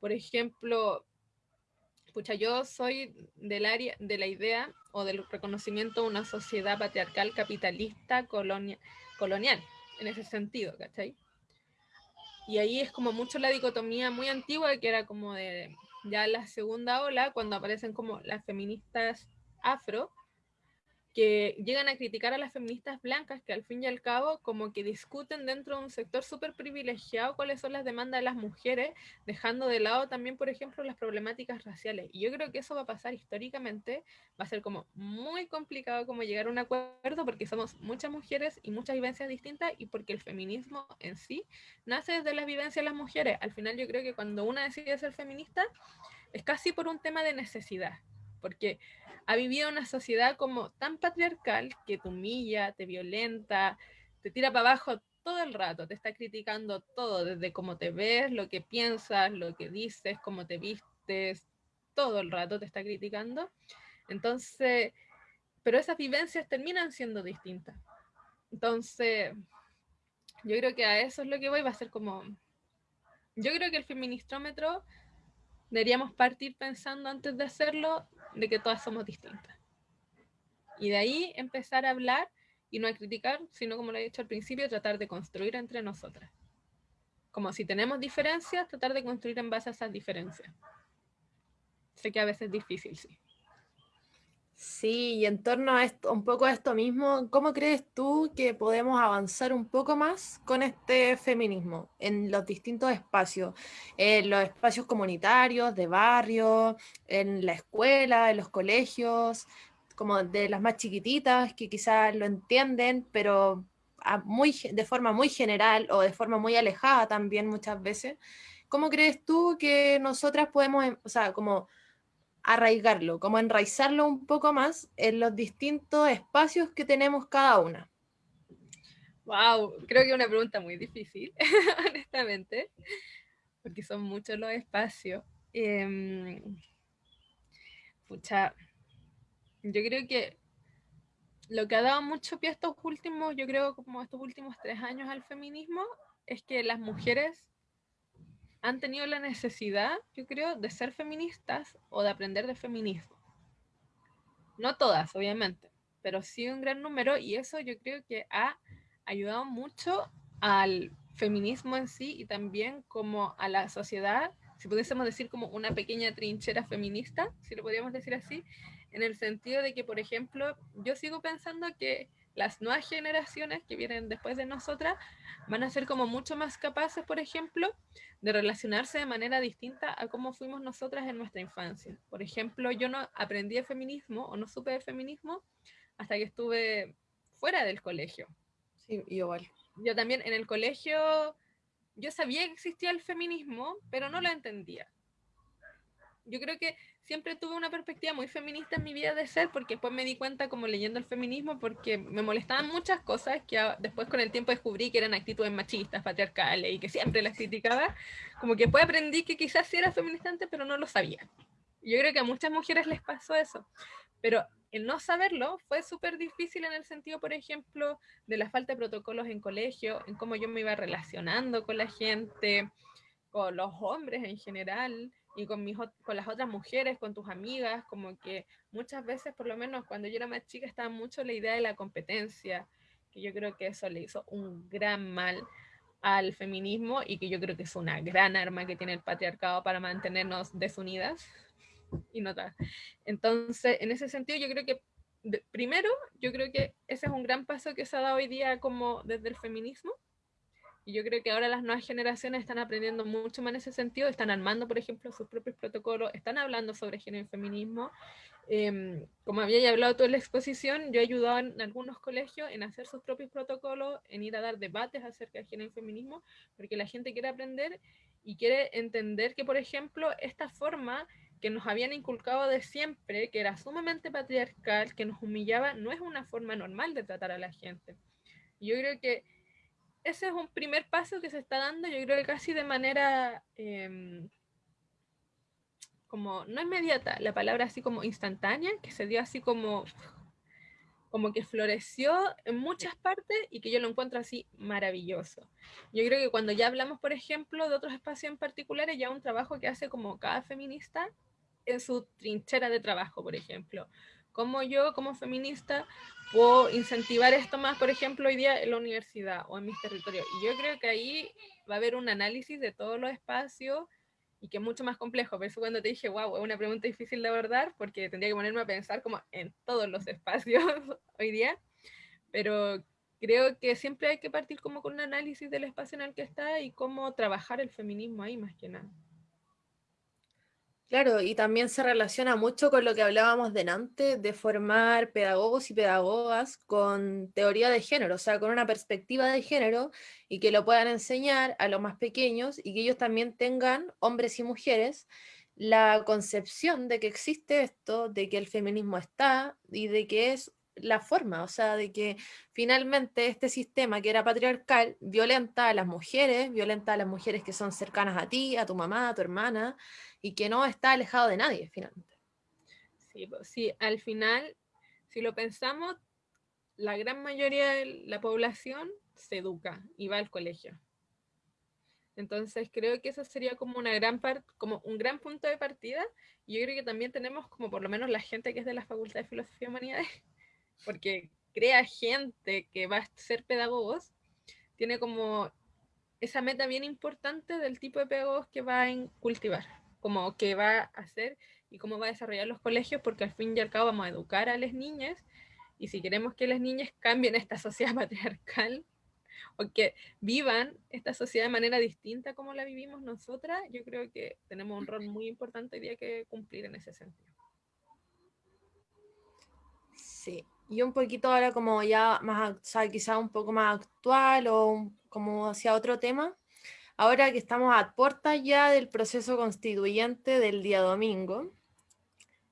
Por ejemplo, pucha, yo soy del área, de la idea o del reconocimiento de una sociedad patriarcal capitalista colonial en ese sentido, ¿cachai? Y ahí es como mucho la dicotomía muy antigua que era como de ya la segunda ola, cuando aparecen como las feministas afro, que llegan a criticar a las feministas blancas que al fin y al cabo como que discuten dentro de un sector súper privilegiado cuáles son las demandas de las mujeres, dejando de lado también, por ejemplo, las problemáticas raciales. Y yo creo que eso va a pasar históricamente, va a ser como muy complicado como llegar a un acuerdo porque somos muchas mujeres y muchas vivencias distintas y porque el feminismo en sí nace desde las vivencias de las mujeres. Al final yo creo que cuando una decide ser feminista es casi por un tema de necesidad, porque ha vivido una sociedad como tan patriarcal que te humilla, te violenta, te tira para abajo todo el rato, te está criticando todo, desde cómo te ves, lo que piensas, lo que dices, cómo te vistes, todo el rato te está criticando. Entonces, pero esas vivencias terminan siendo distintas. Entonces, yo creo que a eso es lo que voy, va a ser como, yo creo que el feministrómetro deberíamos partir pensando antes de hacerlo de que todas somos distintas. Y de ahí empezar a hablar y no a criticar, sino como lo he dicho al principio, tratar de construir entre nosotras. Como si tenemos diferencias, tratar de construir en base a esas diferencias. Sé que a veces es difícil, sí. Sí, y en torno a esto, un poco a esto mismo, ¿cómo crees tú que podemos avanzar un poco más con este feminismo en los distintos espacios, en los espacios comunitarios, de barrio, en la escuela, en los colegios, como de las más chiquititas que quizás lo entienden, pero muy, de forma muy general o de forma muy alejada también muchas veces? ¿Cómo crees tú que nosotras podemos, o sea, como arraigarlo, como enraizarlo un poco más en los distintos espacios que tenemos cada una. Wow, creo que es una pregunta muy difícil, honestamente, porque son muchos los espacios. Eh, pucha, yo creo que lo que ha dado mucho pie a estos últimos, yo creo como estos últimos tres años al feminismo, es que las mujeres han tenido la necesidad, yo creo, de ser feministas o de aprender de feminismo. No todas, obviamente, pero sí un gran número y eso yo creo que ha ayudado mucho al feminismo en sí y también como a la sociedad, si pudiésemos decir como una pequeña trinchera feminista, si lo podríamos decir así, en el sentido de que, por ejemplo, yo sigo pensando que las nuevas generaciones que vienen después de nosotras van a ser como mucho más capaces, por ejemplo, de relacionarse de manera distinta a cómo fuimos nosotras en nuestra infancia. Por ejemplo, yo no aprendí de feminismo o no supe de feminismo hasta que estuve fuera del colegio. Sí, igual. Yo también en el colegio, yo sabía que existía el feminismo, pero no lo entendía. Yo creo que siempre tuve una perspectiva muy feminista en mi vida de ser, porque después me di cuenta como leyendo el feminismo, porque me molestaban muchas cosas que después con el tiempo descubrí que eran actitudes machistas, patriarcales, y que siempre las criticaba, como que después aprendí que quizás sí era feminista pero no lo sabía. Yo creo que a muchas mujeres les pasó eso, pero el no saberlo fue súper difícil en el sentido, por ejemplo, de la falta de protocolos en colegio, en cómo yo me iba relacionando con la gente, con los hombres en general, y con, mis, con las otras mujeres, con tus amigas, como que muchas veces, por lo menos cuando yo era más chica, estaba mucho la idea de la competencia, que yo creo que eso le hizo un gran mal al feminismo y que yo creo que es una gran arma que tiene el patriarcado para mantenernos desunidas y notas. Entonces, en ese sentido, yo creo que primero, yo creo que ese es un gran paso que se ha dado hoy día como desde el feminismo, y yo creo que ahora las nuevas generaciones están aprendiendo mucho más en ese sentido, están armando, por ejemplo, sus propios protocolos, están hablando sobre género y feminismo. Em, como había hablado toda la exposición, yo he ayudado en algunos colegios en hacer sus propios protocolos, en ir a dar debates acerca de género y feminismo, porque la gente quiere aprender y quiere entender que, por ejemplo, esta forma que nos habían inculcado de siempre, que era sumamente patriarcal, que nos humillaba, no es una forma normal de tratar a la gente. Yo creo que ese es un primer paso que se está dando, yo creo que casi de manera em, como, no inmediata, la palabra así como instantánea, que se dio así como, como que floreció en muchas partes y que yo lo encuentro así maravilloso. Yo creo que cuando ya hablamos, por ejemplo, de otros espacios en particulares, ya un trabajo que hace como cada feminista en su trinchera de trabajo, por ejemplo. Como yo, como feminista, puedo incentivar esto más, por ejemplo, hoy día en la universidad o en mis territorios. Y yo creo que ahí va a haber un análisis de todos los espacios y que es mucho más complejo. Por eso cuando te dije, wow, es una pregunta difícil de abordar, porque tendría que ponerme a pensar como en todos los espacios hoy día, pero creo que siempre hay que partir como con un análisis del espacio en el que está y cómo trabajar el feminismo ahí más que nada. Claro, y también se relaciona mucho con lo que hablábamos delante de formar pedagogos y pedagogas con teoría de género, o sea, con una perspectiva de género y que lo puedan enseñar a los más pequeños y que ellos también tengan, hombres y mujeres, la concepción de que existe esto, de que el feminismo está y de que es la forma, o sea, de que finalmente este sistema que era patriarcal violenta a las mujeres, violenta a las mujeres que son cercanas a ti, a tu mamá, a tu hermana, y que no está alejado de nadie finalmente. Sí, sí, al final, si lo pensamos, la gran mayoría de la población se educa y va al colegio. Entonces creo que eso sería como una gran como un gran punto de partida. Y yo creo que también tenemos como por lo menos la gente que es de la Facultad de Filosofía y Humanidades, porque crea gente que va a ser pedagogos, tiene como esa meta bien importante del tipo de pedagogos que va a cultivar como qué va a hacer y cómo va a desarrollar los colegios, porque al fin y al cabo vamos a educar a las niñas y si queremos que las niñas cambien esta sociedad patriarcal o que vivan esta sociedad de manera distinta como la vivimos nosotras, yo creo que tenemos un rol muy importante hoy día que cumplir en ese sentido. Sí, y un poquito ahora como ya más, o sea, quizá un poco más actual o como hacia otro tema, ahora que estamos a puertas ya del proceso constituyente del día domingo,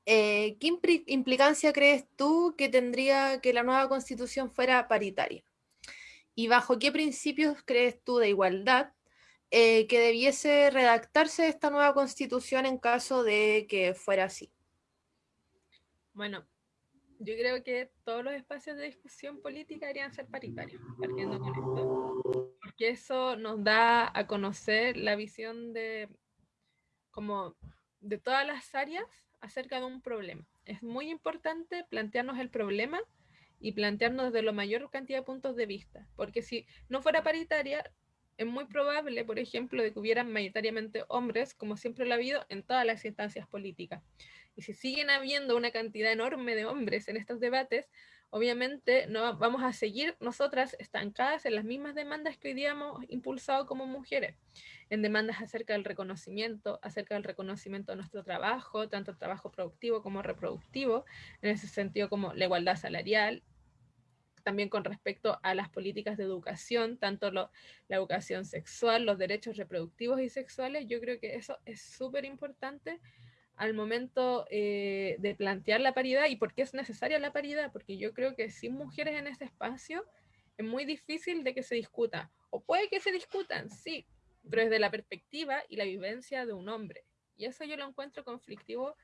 eh, ¿qué implicancia crees tú que tendría que la nueva constitución fuera paritaria? ¿Y bajo qué principios crees tú de igualdad eh, que debiese redactarse esta nueva constitución en caso de que fuera así? Bueno, yo creo que todos los espacios de discusión política deberían ser paritarios, partiendo con esto, porque eso nos da a conocer la visión de, como, de todas las áreas acerca de un problema. Es muy importante plantearnos el problema y plantearnos desde la mayor cantidad de puntos de vista, porque si no fuera paritaria, es muy probable, por ejemplo, de que hubieran mayoritariamente hombres, como siempre lo ha habido en todas las instancias políticas. Y si siguen habiendo una cantidad enorme de hombres en estos debates, obviamente no vamos a seguir nosotras estancadas en las mismas demandas que hoy día hemos impulsado como mujeres, en demandas acerca del reconocimiento, acerca del reconocimiento de nuestro trabajo, tanto trabajo productivo como reproductivo, en ese sentido como la igualdad salarial, también con respecto a las políticas de educación, tanto la educación sexual, los derechos reproductivos y sexuales, yo creo que eso es súper importante al momento eh, de plantear la paridad y por qué es necesaria la paridad, porque yo creo que sin mujeres en ese espacio es muy difícil de que se discuta, o puede que se discutan, sí, pero desde la perspectiva y la vivencia de un hombre. Y eso yo lo encuentro conflictivo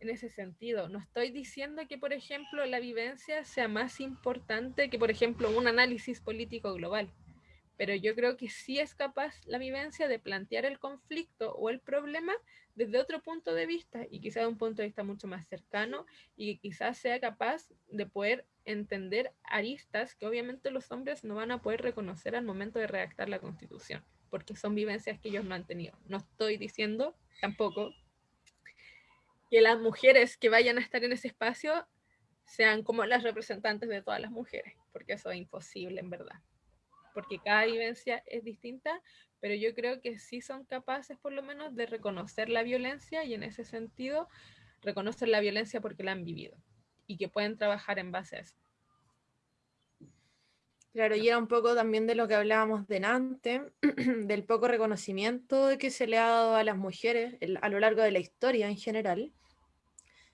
en ese sentido. No estoy diciendo que, por ejemplo, la vivencia sea más importante que, por ejemplo, un análisis político global, pero yo creo que sí es capaz la vivencia de plantear el conflicto o el problema desde otro punto de vista y quizás de un punto de vista mucho más cercano y quizás sea capaz de poder entender aristas que obviamente los hombres no van a poder reconocer al momento de redactar la constitución, porque son vivencias que ellos no han tenido. No estoy diciendo tampoco que las mujeres que vayan a estar en ese espacio sean como las representantes de todas las mujeres, porque eso es imposible en verdad, porque cada vivencia es distinta, pero yo creo que sí son capaces por lo menos de reconocer la violencia y en ese sentido reconocer la violencia porque la han vivido y que pueden trabajar en base a eso. Claro, y era un poco también de lo que hablábamos delante, del poco reconocimiento que se le ha dado a las mujeres a lo largo de la historia en general,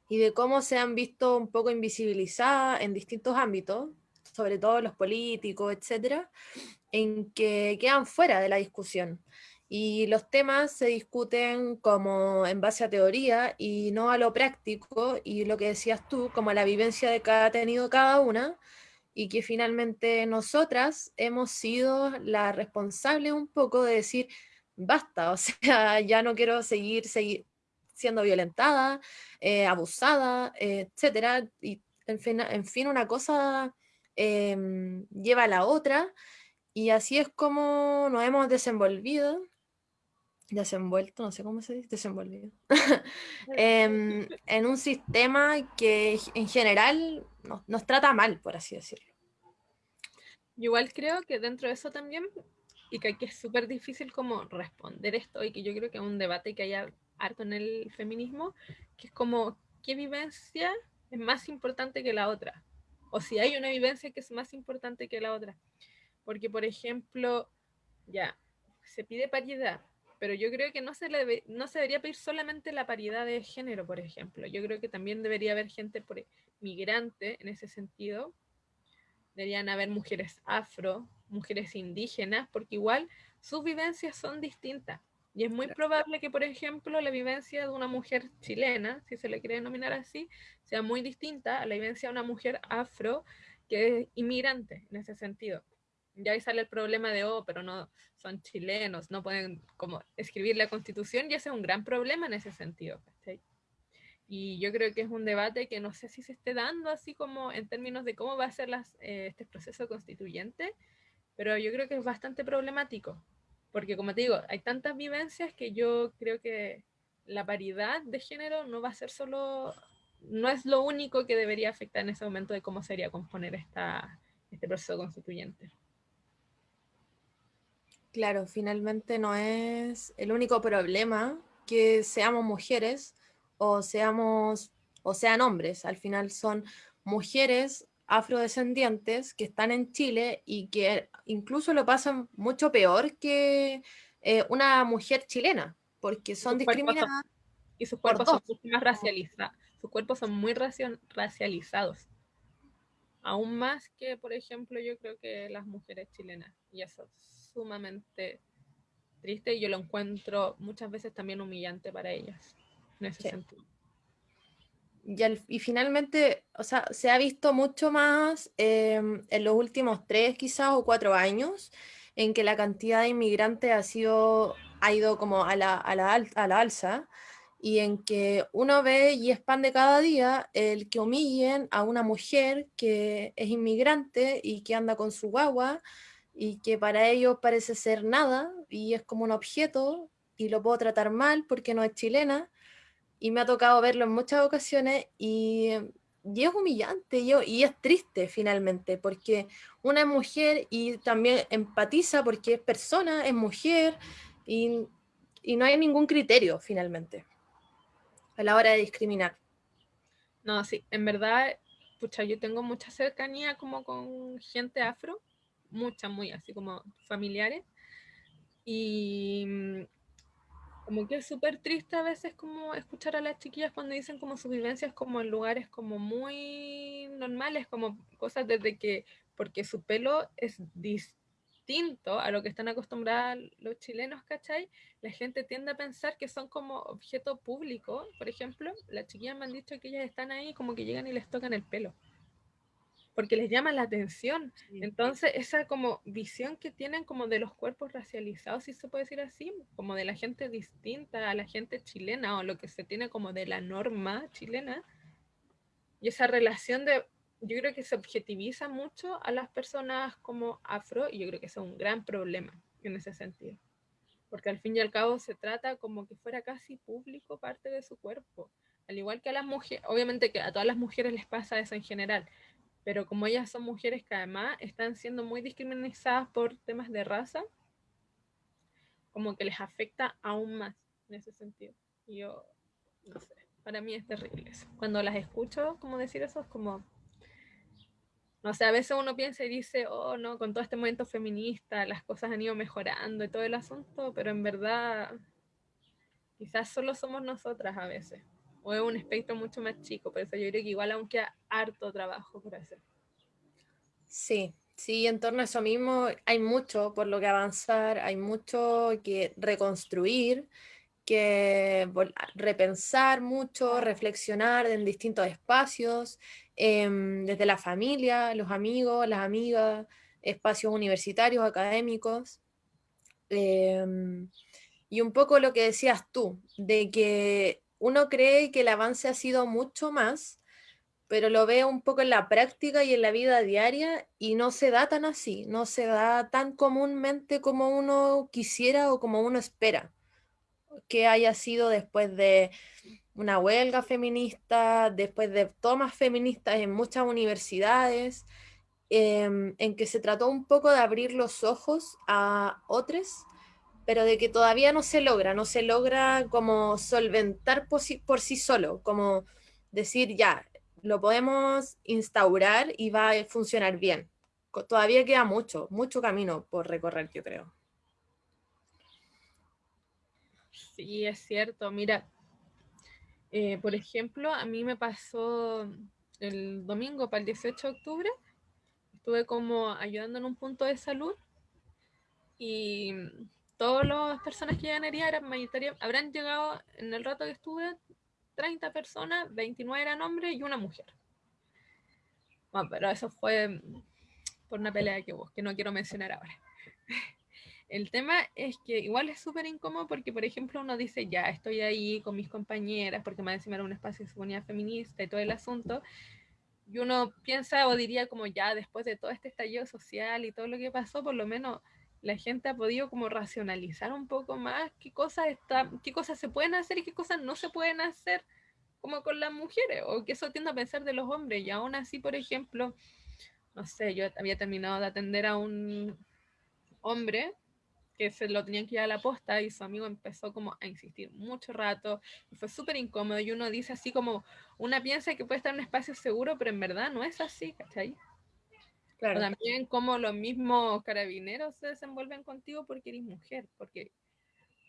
y de cómo se han visto un poco invisibilizadas en distintos ámbitos, sobre todo los políticos, etcétera, en que quedan fuera de la discusión. Y los temas se discuten como en base a teoría y no a lo práctico, y lo que decías tú, como la vivencia de ha tenido cada una, y que finalmente nosotras hemos sido la responsable un poco de decir, basta, o sea, ya no quiero seguir, seguir siendo violentada, eh, abusada, eh, etcétera, y en fin, en fin, una cosa em, lleva a la otra, y así es como nos hemos desenvolvido, desenvuelto, no sé cómo se dice, desenvolvido, em, en un sistema que en general nos, trata mal, por así decirlo. igual creo que dentro de eso también, y que aquí es súper difícil como responder esto, y que yo creo que es un debate que haya harto en el feminismo, que es como, ¿qué vivencia es más importante que la otra? O si hay una vivencia que es más importante que la otra. Porque, por ejemplo, ya, se pide paridad, pero yo creo que no se, no se debería pedir solamente la paridad de género, por ejemplo. Yo creo que también debería haber gente por, migrante en ese sentido. Deberían haber mujeres afro, mujeres indígenas, porque igual sus vivencias son distintas. Y es muy probable que, por ejemplo, la vivencia de una mujer chilena, si se le quiere denominar así, sea muy distinta a la vivencia de una mujer afro que es inmigrante en ese sentido. Ya ahí sale el problema de, oh, pero no son chilenos, no pueden como escribir la constitución, y ese es un gran problema en ese sentido. Y yo creo que es un debate que no sé si se esté dando así como en términos de cómo va a ser las, eh, este proceso constituyente, pero yo creo que es bastante problemático, porque como te digo, hay tantas vivencias que yo creo que la paridad de género no va a ser solo, no es lo único que debería afectar en ese momento de cómo sería componer esta, este proceso constituyente. Claro, finalmente no es el único problema que seamos mujeres o seamos o sean hombres. Al final son mujeres afrodescendientes que están en Chile y que incluso lo pasan mucho peor que eh, una mujer chilena, porque son discriminadas. y sus cuerpos son mucho más racializados, sus cuerpos son muy racializados. Aún más que, por ejemplo, yo creo que las mujeres chilenas. Y eso es sumamente triste y yo lo encuentro muchas veces también humillante para ellas, en ese sentido. Y, finalmente, o sea, se ha visto mucho más em, en los últimos tres quizás o cuatro años en que la cantidad de inmigrantes ha sido, ha ido como a la, a la, a la alza y en que uno ve y es pan de cada día el que humillen a una mujer que es inmigrante y que anda con su guagua y que para ellos parece ser nada y es como un objeto y lo puedo tratar mal porque no es chilena y me ha tocado verlo en muchas ocasiones y, y es humillante yo, y es triste finalmente, porque una es mujer y también empatiza porque es persona, es mujer y, y no hay ningún criterio finalmente a la hora de discriminar. No, sí, en verdad, pucha, yo tengo mucha cercanía como con gente afro, mucha, muy así como familiares. Y como que es súper triste a veces como escuchar a las chiquillas cuando dicen como sus vivencias como en lugares como muy normales, como cosas desde que, porque su pelo es distinto a lo que están acostumbrados los chilenos, ¿cachai? La gente tiende a pensar que son como objeto público, por ejemplo, las chiquillas me han dicho que ellas están ahí como que llegan y les tocan el pelo porque les llama la atención. Entonces, esa como visión que tienen como de los cuerpos racializados, si se puede decir así, como de la gente distinta a la gente chilena o lo que se tiene como de la norma chilena, y esa relación de, yo creo que se objetiviza mucho a las personas como afro, y yo creo que es un gran problema en ese sentido. Porque al fin y al cabo se trata como que fuera casi público parte de su cuerpo. Al igual que a las mujeres, obviamente que a todas las mujeres les pasa eso en general, pero como ellas son mujeres que además están siendo muy discriminadas por temas de raza, como que les afecta aún más en ese sentido. yo, no sé, para mí es terrible eso. Cuando las escucho, como decir eso, es como, no sé, a veces uno piensa y dice, oh, no, con todo este movimiento feminista las cosas han ido mejorando y todo el asunto, pero en verdad quizás solo somos nosotras a veces o es un espectro mucho más chico, por eso yo creo que igual aún queda harto trabajo por hacer. Sí, sí, en torno a eso mismo hay mucho por lo que avanzar, hay mucho que reconstruir, que repensar mucho, reflexionar en distintos espacios, em, desde la familia, los amigos, las amigas, espacios universitarios, académicos. Em, y un poco lo que decías tú, de que uno cree que el avance ha sido mucho más, pero lo ve un poco en la práctica y en la vida diaria y no se da tan así, no se da tan comúnmente como uno quisiera o como uno espera que haya sido después de una huelga feminista, después de tomas feministas en muchas universidades, em, en que se trató un poco de abrir los ojos a otros pero de que todavía no se logra, no se logra como solventar por sí, solo, como decir, ya, lo podemos instaurar y va a funcionar bien. Todavía queda mucho, mucho camino por recorrer, yo creo. Sí, es cierto. Mira, eh, por ejemplo, a mí me pasó el domingo para el 18 de octubre, estuve como ayudando en un punto de salud y todas las personas que llegan a eran mayoritarias, habrán llegado en el rato que estuve 30 personas, 29 eran hombres y una mujer. Bueno, pero eso fue por una pelea que que no quiero mencionar ahora. El tema es que igual es súper incómodo porque, por ejemplo, uno dice, ya, estoy ahí con mis compañeras, porque más encima era un espacio de comunidad feminista y todo el asunto, y uno piensa o diría como ya, después de todo este estallido social y todo lo que pasó, por lo menos la gente ha podido como racionalizar un poco más qué cosas, está, qué cosas se pueden hacer y qué cosas no se pueden hacer como con las mujeres, o que eso tiende a pensar de los hombres. Y aún así, por ejemplo, no sé, yo había terminado de atender a un hombre que se lo tenían que ir a la posta y su amigo empezó como a insistir mucho rato y fue súper incómodo y uno dice así como, una piensa que puede estar en un espacio seguro, pero en verdad no es así, ¿cachai? También como los mismos carabineros se desenvuelven contigo porque eres mujer, porque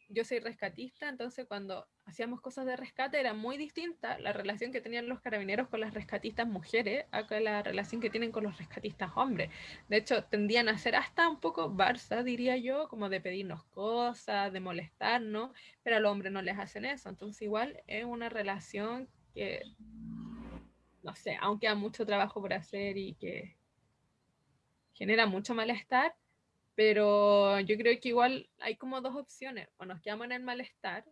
yo soy rescatista, entonces cuando hacíamos cosas de rescate era muy distinta la relación que tenían los carabineros con las rescatistas mujeres a la relación que tienen con los rescatistas hombres. De hecho, tendían a ser hasta un poco barça, diría yo, como de pedirnos cosas, de molestarnos, pero a los hombres no les hacen eso. Entonces igual es una relación que, no sé, aunque hay mucho trabajo por hacer y que genera mucho malestar, pero yo creo que igual hay como dos opciones, o nos quedamos en el malestar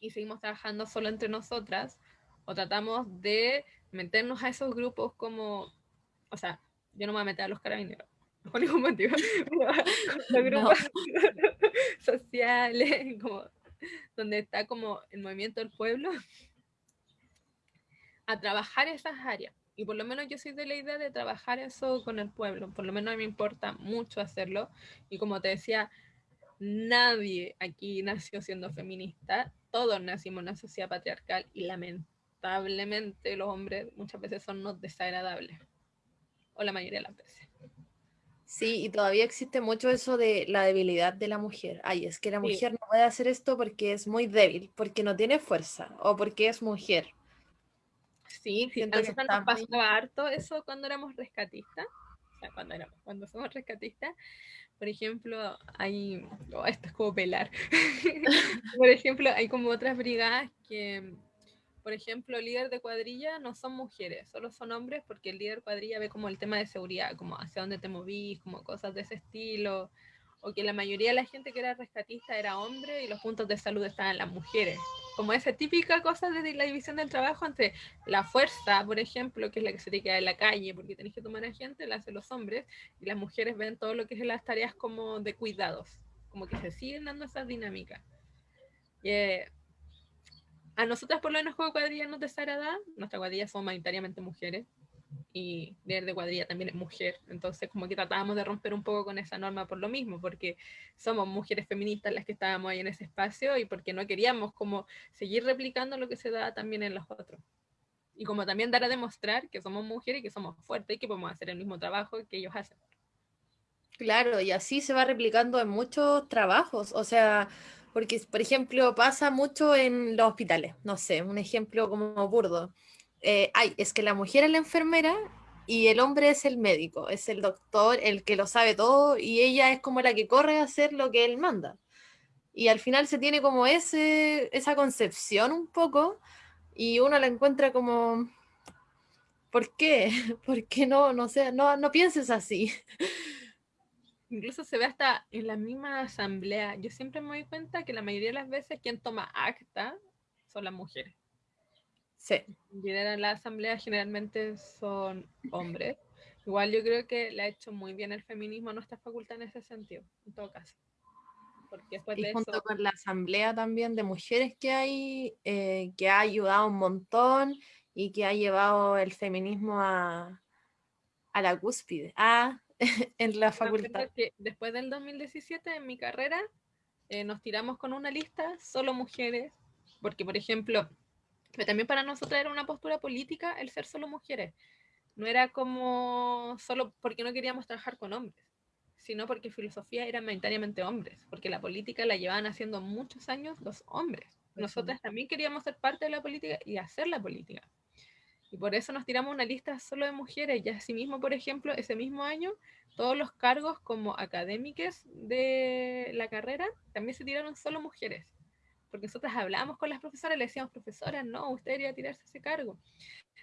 y seguimos trabajando solo entre nosotras, o tratamos de meternos a esos grupos como, o sea, yo no me voy a meter a los carabineros, por ningún motivo, los grupos sociales, como, donde está como el movimiento del pueblo, a trabajar esas áreas. Y por lo menos yo soy de la idea de trabajar eso con el pueblo. Por lo menos a mí me importa mucho hacerlo. Y como te decía, nadie aquí nació siendo feminista. Todos nacimos en una sociedad patriarcal y lamentablemente los hombres muchas veces son no desagradables. O la mayoría de las veces. Sí, y todavía existe mucho eso de la debilidad de la mujer. Ay, es que la mujer no puede hacer esto porque es muy débil, porque no tiene fuerza o porque es mujer. Sí, sí, entonces nos pasaba harto eso cuando éramos rescatistas. O sea, cuando éramos, cuando somos rescatistas. Por ejemplo, hay, oh, esto es como pelar. por ejemplo, hay como otras brigadas que, por ejemplo, líder de cuadrilla no son mujeres, solo son hombres porque el líder de cuadrilla ve como el tema de seguridad, como hacia dónde te movís, como cosas de ese estilo o que la mayoría de la gente que era rescatista era hombre y los puntos de salud estaban las mujeres. Como esa típica cosa de la división del trabajo entre la fuerza, por ejemplo, que es la que se te queda en la calle porque tenés que tomar a gente, la hacen los hombres, y las mujeres ven todo lo que es las tareas como de cuidados, como que se siguen dando esas dinámicas. Eh, a nosotras por lo menos juego cuadrilla no desagrada, nuestra cuadrilla son mayoritariamente mujeres, y líder de cuadrilla también es mujer. Entonces, como que tratábamos de romper un poco con esa norma por lo mismo, porque somos mujeres feministas las que estábamos ahí en ese espacio y porque no queríamos como seguir replicando lo que se da también en los otros. Y como también dar a demostrar que somos mujeres y que somos fuertes y que podemos hacer el mismo trabajo que ellos hacen. Claro, y así se va replicando en muchos trabajos. O sea, porque, por ejemplo, pasa mucho en los hospitales. No sé, un ejemplo como burdo eh, ay, es que la mujer es la enfermera y el hombre es el médico, es el doctor, el que lo sabe todo y ella es como la que corre a hacer lo que él manda. Y al final se tiene como ese, esa concepción un poco y uno la encuentra como, ¿por qué? ¿Por qué no? No, sé, no, no pienses así. Incluso se ve hasta en la misma asamblea. Yo siempre me doy cuenta que la mayoría de las veces quien toma acta son las mujeres. Sí. En la asamblea generalmente son hombres. Igual yo creo que le ha hecho muy bien el feminismo a nuestra facultad en ese sentido, en todo caso. Porque y junto con la asamblea también de mujeres que hay, eh, que ha ayudado un montón y que ha llevado el feminismo a, a la cúspide, a, en la facultad. Que después del 2017, en mi carrera, eh, nos tiramos con una lista, solo mujeres, porque por ejemplo, pero también para nosotros era una postura política el ser solo mujeres. No era como solo porque no queríamos trabajar con hombres, sino porque filosofía era mayoritariamente hombres, porque la política la llevaban haciendo muchos años los hombres. Nosotras también queríamos ser parte de la política y hacer la política. Y por eso nos tiramos una lista solo de mujeres. Y asimismo, por ejemplo, ese mismo año, todos los cargos como académicos de la carrera también se tiraron solo mujeres porque nosotras hablábamos con las profesoras, le decíamos, profesora, no, usted debería tirarse ese cargo.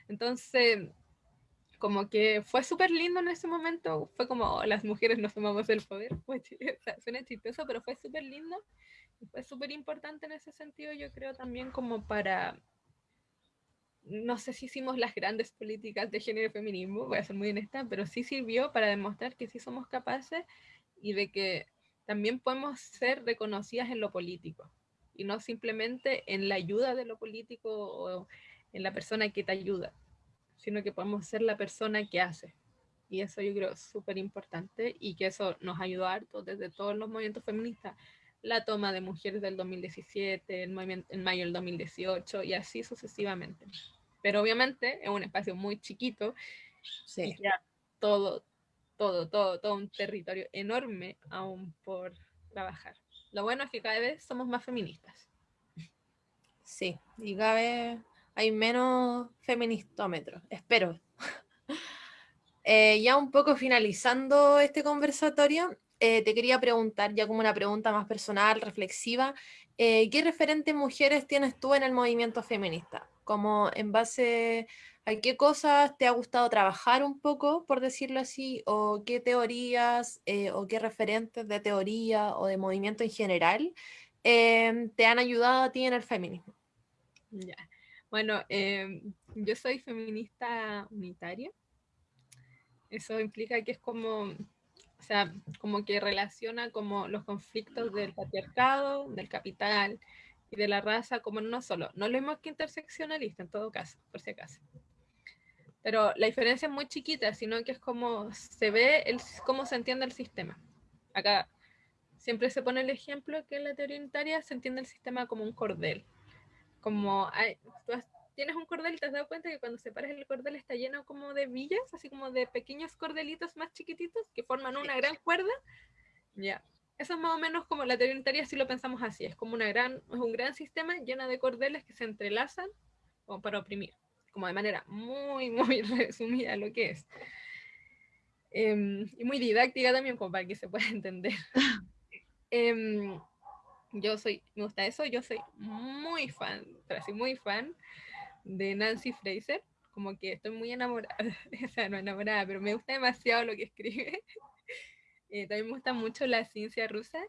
Entonces, como que fue súper lindo en ese momento, fue como, oh, las mujeres nos tomamos el poder, fue, suena chistoso, pero fue súper lindo, y fue súper importante en ese sentido, yo creo también como para, no sé si hicimos las grandes políticas de género y feminismo, voy a ser muy honesta, pero sí sirvió para demostrar que sí somos capaces y de que también podemos ser reconocidas en lo político y no simplemente en la ayuda de lo político o en la persona que te ayuda, sino que podemos ser la persona que hace. Y eso yo creo súper importante y que eso nos ayudó harto desde todos los movimientos feministas. La toma de mujeres del 2017, el movimiento en mayo del 2018 y así sucesivamente. Pero obviamente es un espacio muy chiquito sí. y ya todo, todo, todo, todo un territorio enorme aún por trabajar lo bueno es que cada vez somos más feministas. Sí, y cada vez hay menos feministómetros, espero. Eh, ya un poco finalizando este conversatorio, eh, te quería preguntar, ya como una pregunta más personal, reflexiva, eh, ¿qué referentes mujeres tienes tú en el movimiento feminista? Como en base a qué cosas te ha gustado trabajar un poco, por decirlo así, o qué teorías o qué referentes de teoría o de movimiento en general te han ayudado a ti en el feminismo. Ya. Bueno, yo soy feminista unitaria. Eso implica que es como, sea, como que relaciona como los conflictos del patriarcado, del capital y de la raza como no solo. No lo mismo que interseccionalista en todo caso, por si acaso. Pero la diferencia es muy chiquita, sino que es como se ve, el, cómo se entiende el sistema. Acá siempre se pone el ejemplo que en la teoría unitaria se entiende el sistema como un cordel como hay, tienes un cordel y te has dado cuenta que cuando separas el cordel está lleno como de villas, así como de pequeños cordelitos más chiquititos que forman una gran cuerda. Ya. Eso es más o menos como la teoría unitaria, si lo pensamos así, es como una gran, es un gran sistema lleno de cordeles que se entrelazan como para oprimir, como de manera muy, muy resumida lo que es. Em, y muy didáctica también, como para que se pueda entender. eh, yo soy, me gusta eso, yo soy muy fan, pero así muy fan de Nancy Fraser, como que estoy muy enamorada, o sea, no enamorada, pero me gusta demasiado lo que escribe. Eh, también me gusta mucho la ciencia rusa.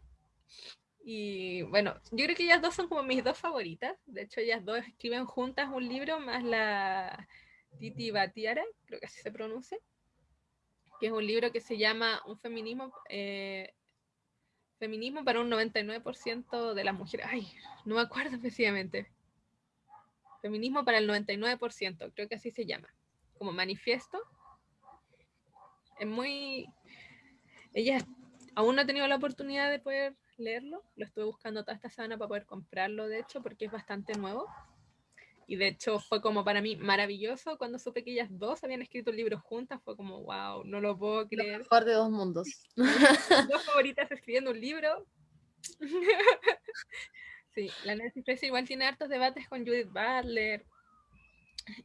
Y bueno, yo creo que ellas dos son como mis dos favoritas. De hecho, ellas dos escriben juntas un libro, más la Titi Batiara, creo que así se pronuncia, que es un libro que se llama Un feminismo eh, Feminismo para un 99% de las mujeres. Ay, no me acuerdo específicamente. Feminismo para el 99%, creo que así se llama. Como manifiesto. Es muy... Ella aún no ha tenido la oportunidad de poder leerlo. Lo estuve buscando toda esta semana para poder comprarlo, de hecho, porque es bastante nuevo. Y de hecho fue como para mí maravilloso cuando supe que ellas dos habían escrito el libro juntas. Fue como, wow, no lo puedo creer. Lo mejor de dos mundos. dos favoritas escribiendo un libro. sí, la Nancy Fraser igual tiene hartos debates con Judith Butler.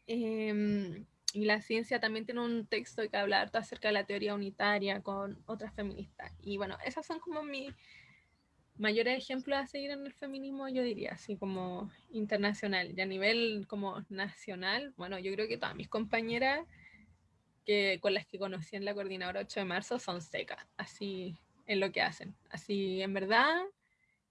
Em, y la ciencia también tiene un texto que habla harto acerca de la teoría unitaria con otras feministas. Y bueno, esas son como mi, mayores ejemplos a seguir en el feminismo, yo diría, así como internacional. Y a nivel como nacional, bueno, yo creo que todas mis compañeras que, con las que conocí en la coordinadora 8 de marzo son secas, así en lo que hacen. Así, en verdad,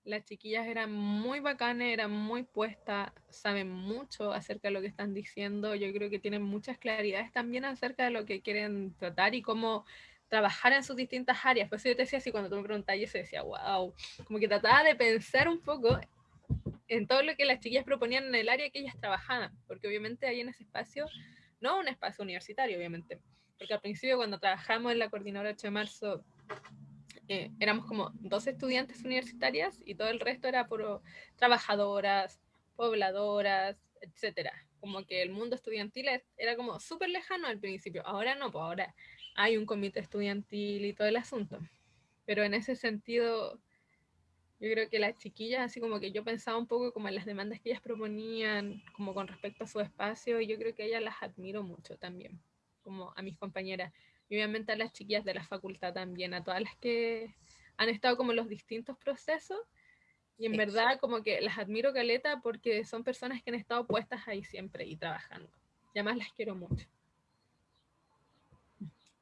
las chiquillas eran muy bacanas, eran muy puestas, saben mucho acerca de lo que están diciendo. Yo creo que tienen muchas claridades también acerca de lo que quieren tratar y cómo trabajar en sus distintas áreas. Por eso yo te decía así, cuando tú me preguntabas, yo decía, wow, como que trataba de pensar un poco en todo lo que las chiquillas proponían en el área que ellas trabajaban, porque obviamente ahí en ese espacio, no un espacio universitario, obviamente, porque al principio cuando trabajamos en la coordinadora 8 de marzo, éramos como dos estudiantes universitarias y todo el resto era por trabajadoras, pobladoras, etcétera. Como que el mundo estudiantil era como súper lejano al principio. Ahora no, pues ahora hay un comité estudiantil y todo el asunto. Pero en ese sentido, yo creo que las chiquillas, así como que yo pensaba un poco como en las demandas que ellas proponían, como con respecto a su espacio, y yo creo que ellas las admiro mucho también, como a mis compañeras. Y obviamente a las chiquillas de la facultad también, a todas las que han estado como en los distintos procesos. Y en verdad como que las admiro caleta porque son personas que han estado puestas ahí siempre y trabajando. Y además las quiero mucho.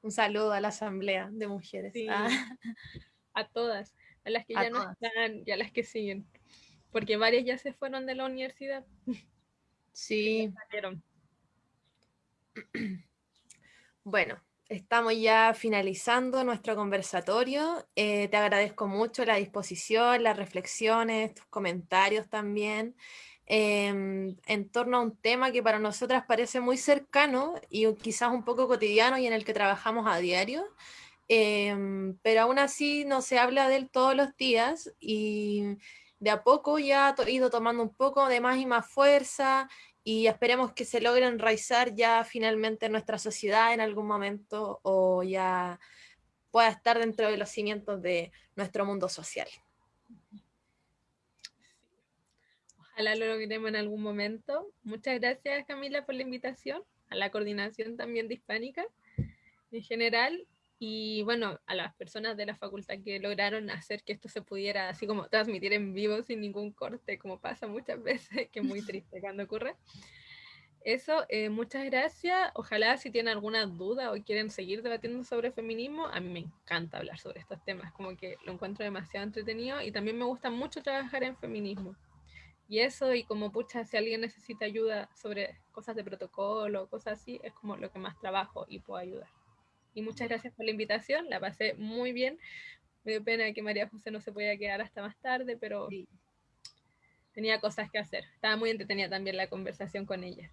Un saludo a la Asamblea de Mujeres. Ah. A todas, a las que ya no están y a las que siguen. Porque varias ya se fueron de la universidad. Sí. Bueno, estamos ya finalizando nuestro conversatorio. Eh, te agradezco mucho la disposición, las reflexiones, tus comentarios también. Em, en torno a un tema que para nosotras parece muy cercano y quizás un poco cotidiano y en el que trabajamos a diario, em, pero aún así no se habla de él todos los días y de a poco ya ha ido tomando un poco de más y más fuerza y esperemos que se logre enraizar ya finalmente nuestra sociedad en algún momento o ya pueda estar dentro de los cimientos de nuestro mundo social. Ojalá lo logremos en algún momento. Muchas gracias Camila por la invitación, a la coordinación también de Hispánica en general y bueno, a las personas de la facultad que lograron hacer que esto se pudiera así como transmitir en vivo sin ningún corte, como pasa muchas veces, que es muy triste cuando ocurre. Eso, eh, muchas gracias. Ojalá si tienen alguna duda o quieren seguir debatiendo sobre feminismo, a mí me encanta hablar sobre estos temas, como que lo encuentro demasiado entretenido y también me gusta mucho trabajar en feminismo. Y eso, y como pucha, si alguien necesita ayuda sobre cosas de protocolo, cosas así, es como lo que más trabajo y puedo ayudar. Y muchas gracias por la invitación, la pasé muy bien. Me dio pena que María José no se podía quedar hasta más tarde, pero tenía cosas que hacer. Estaba muy entretenida también la conversación con ella.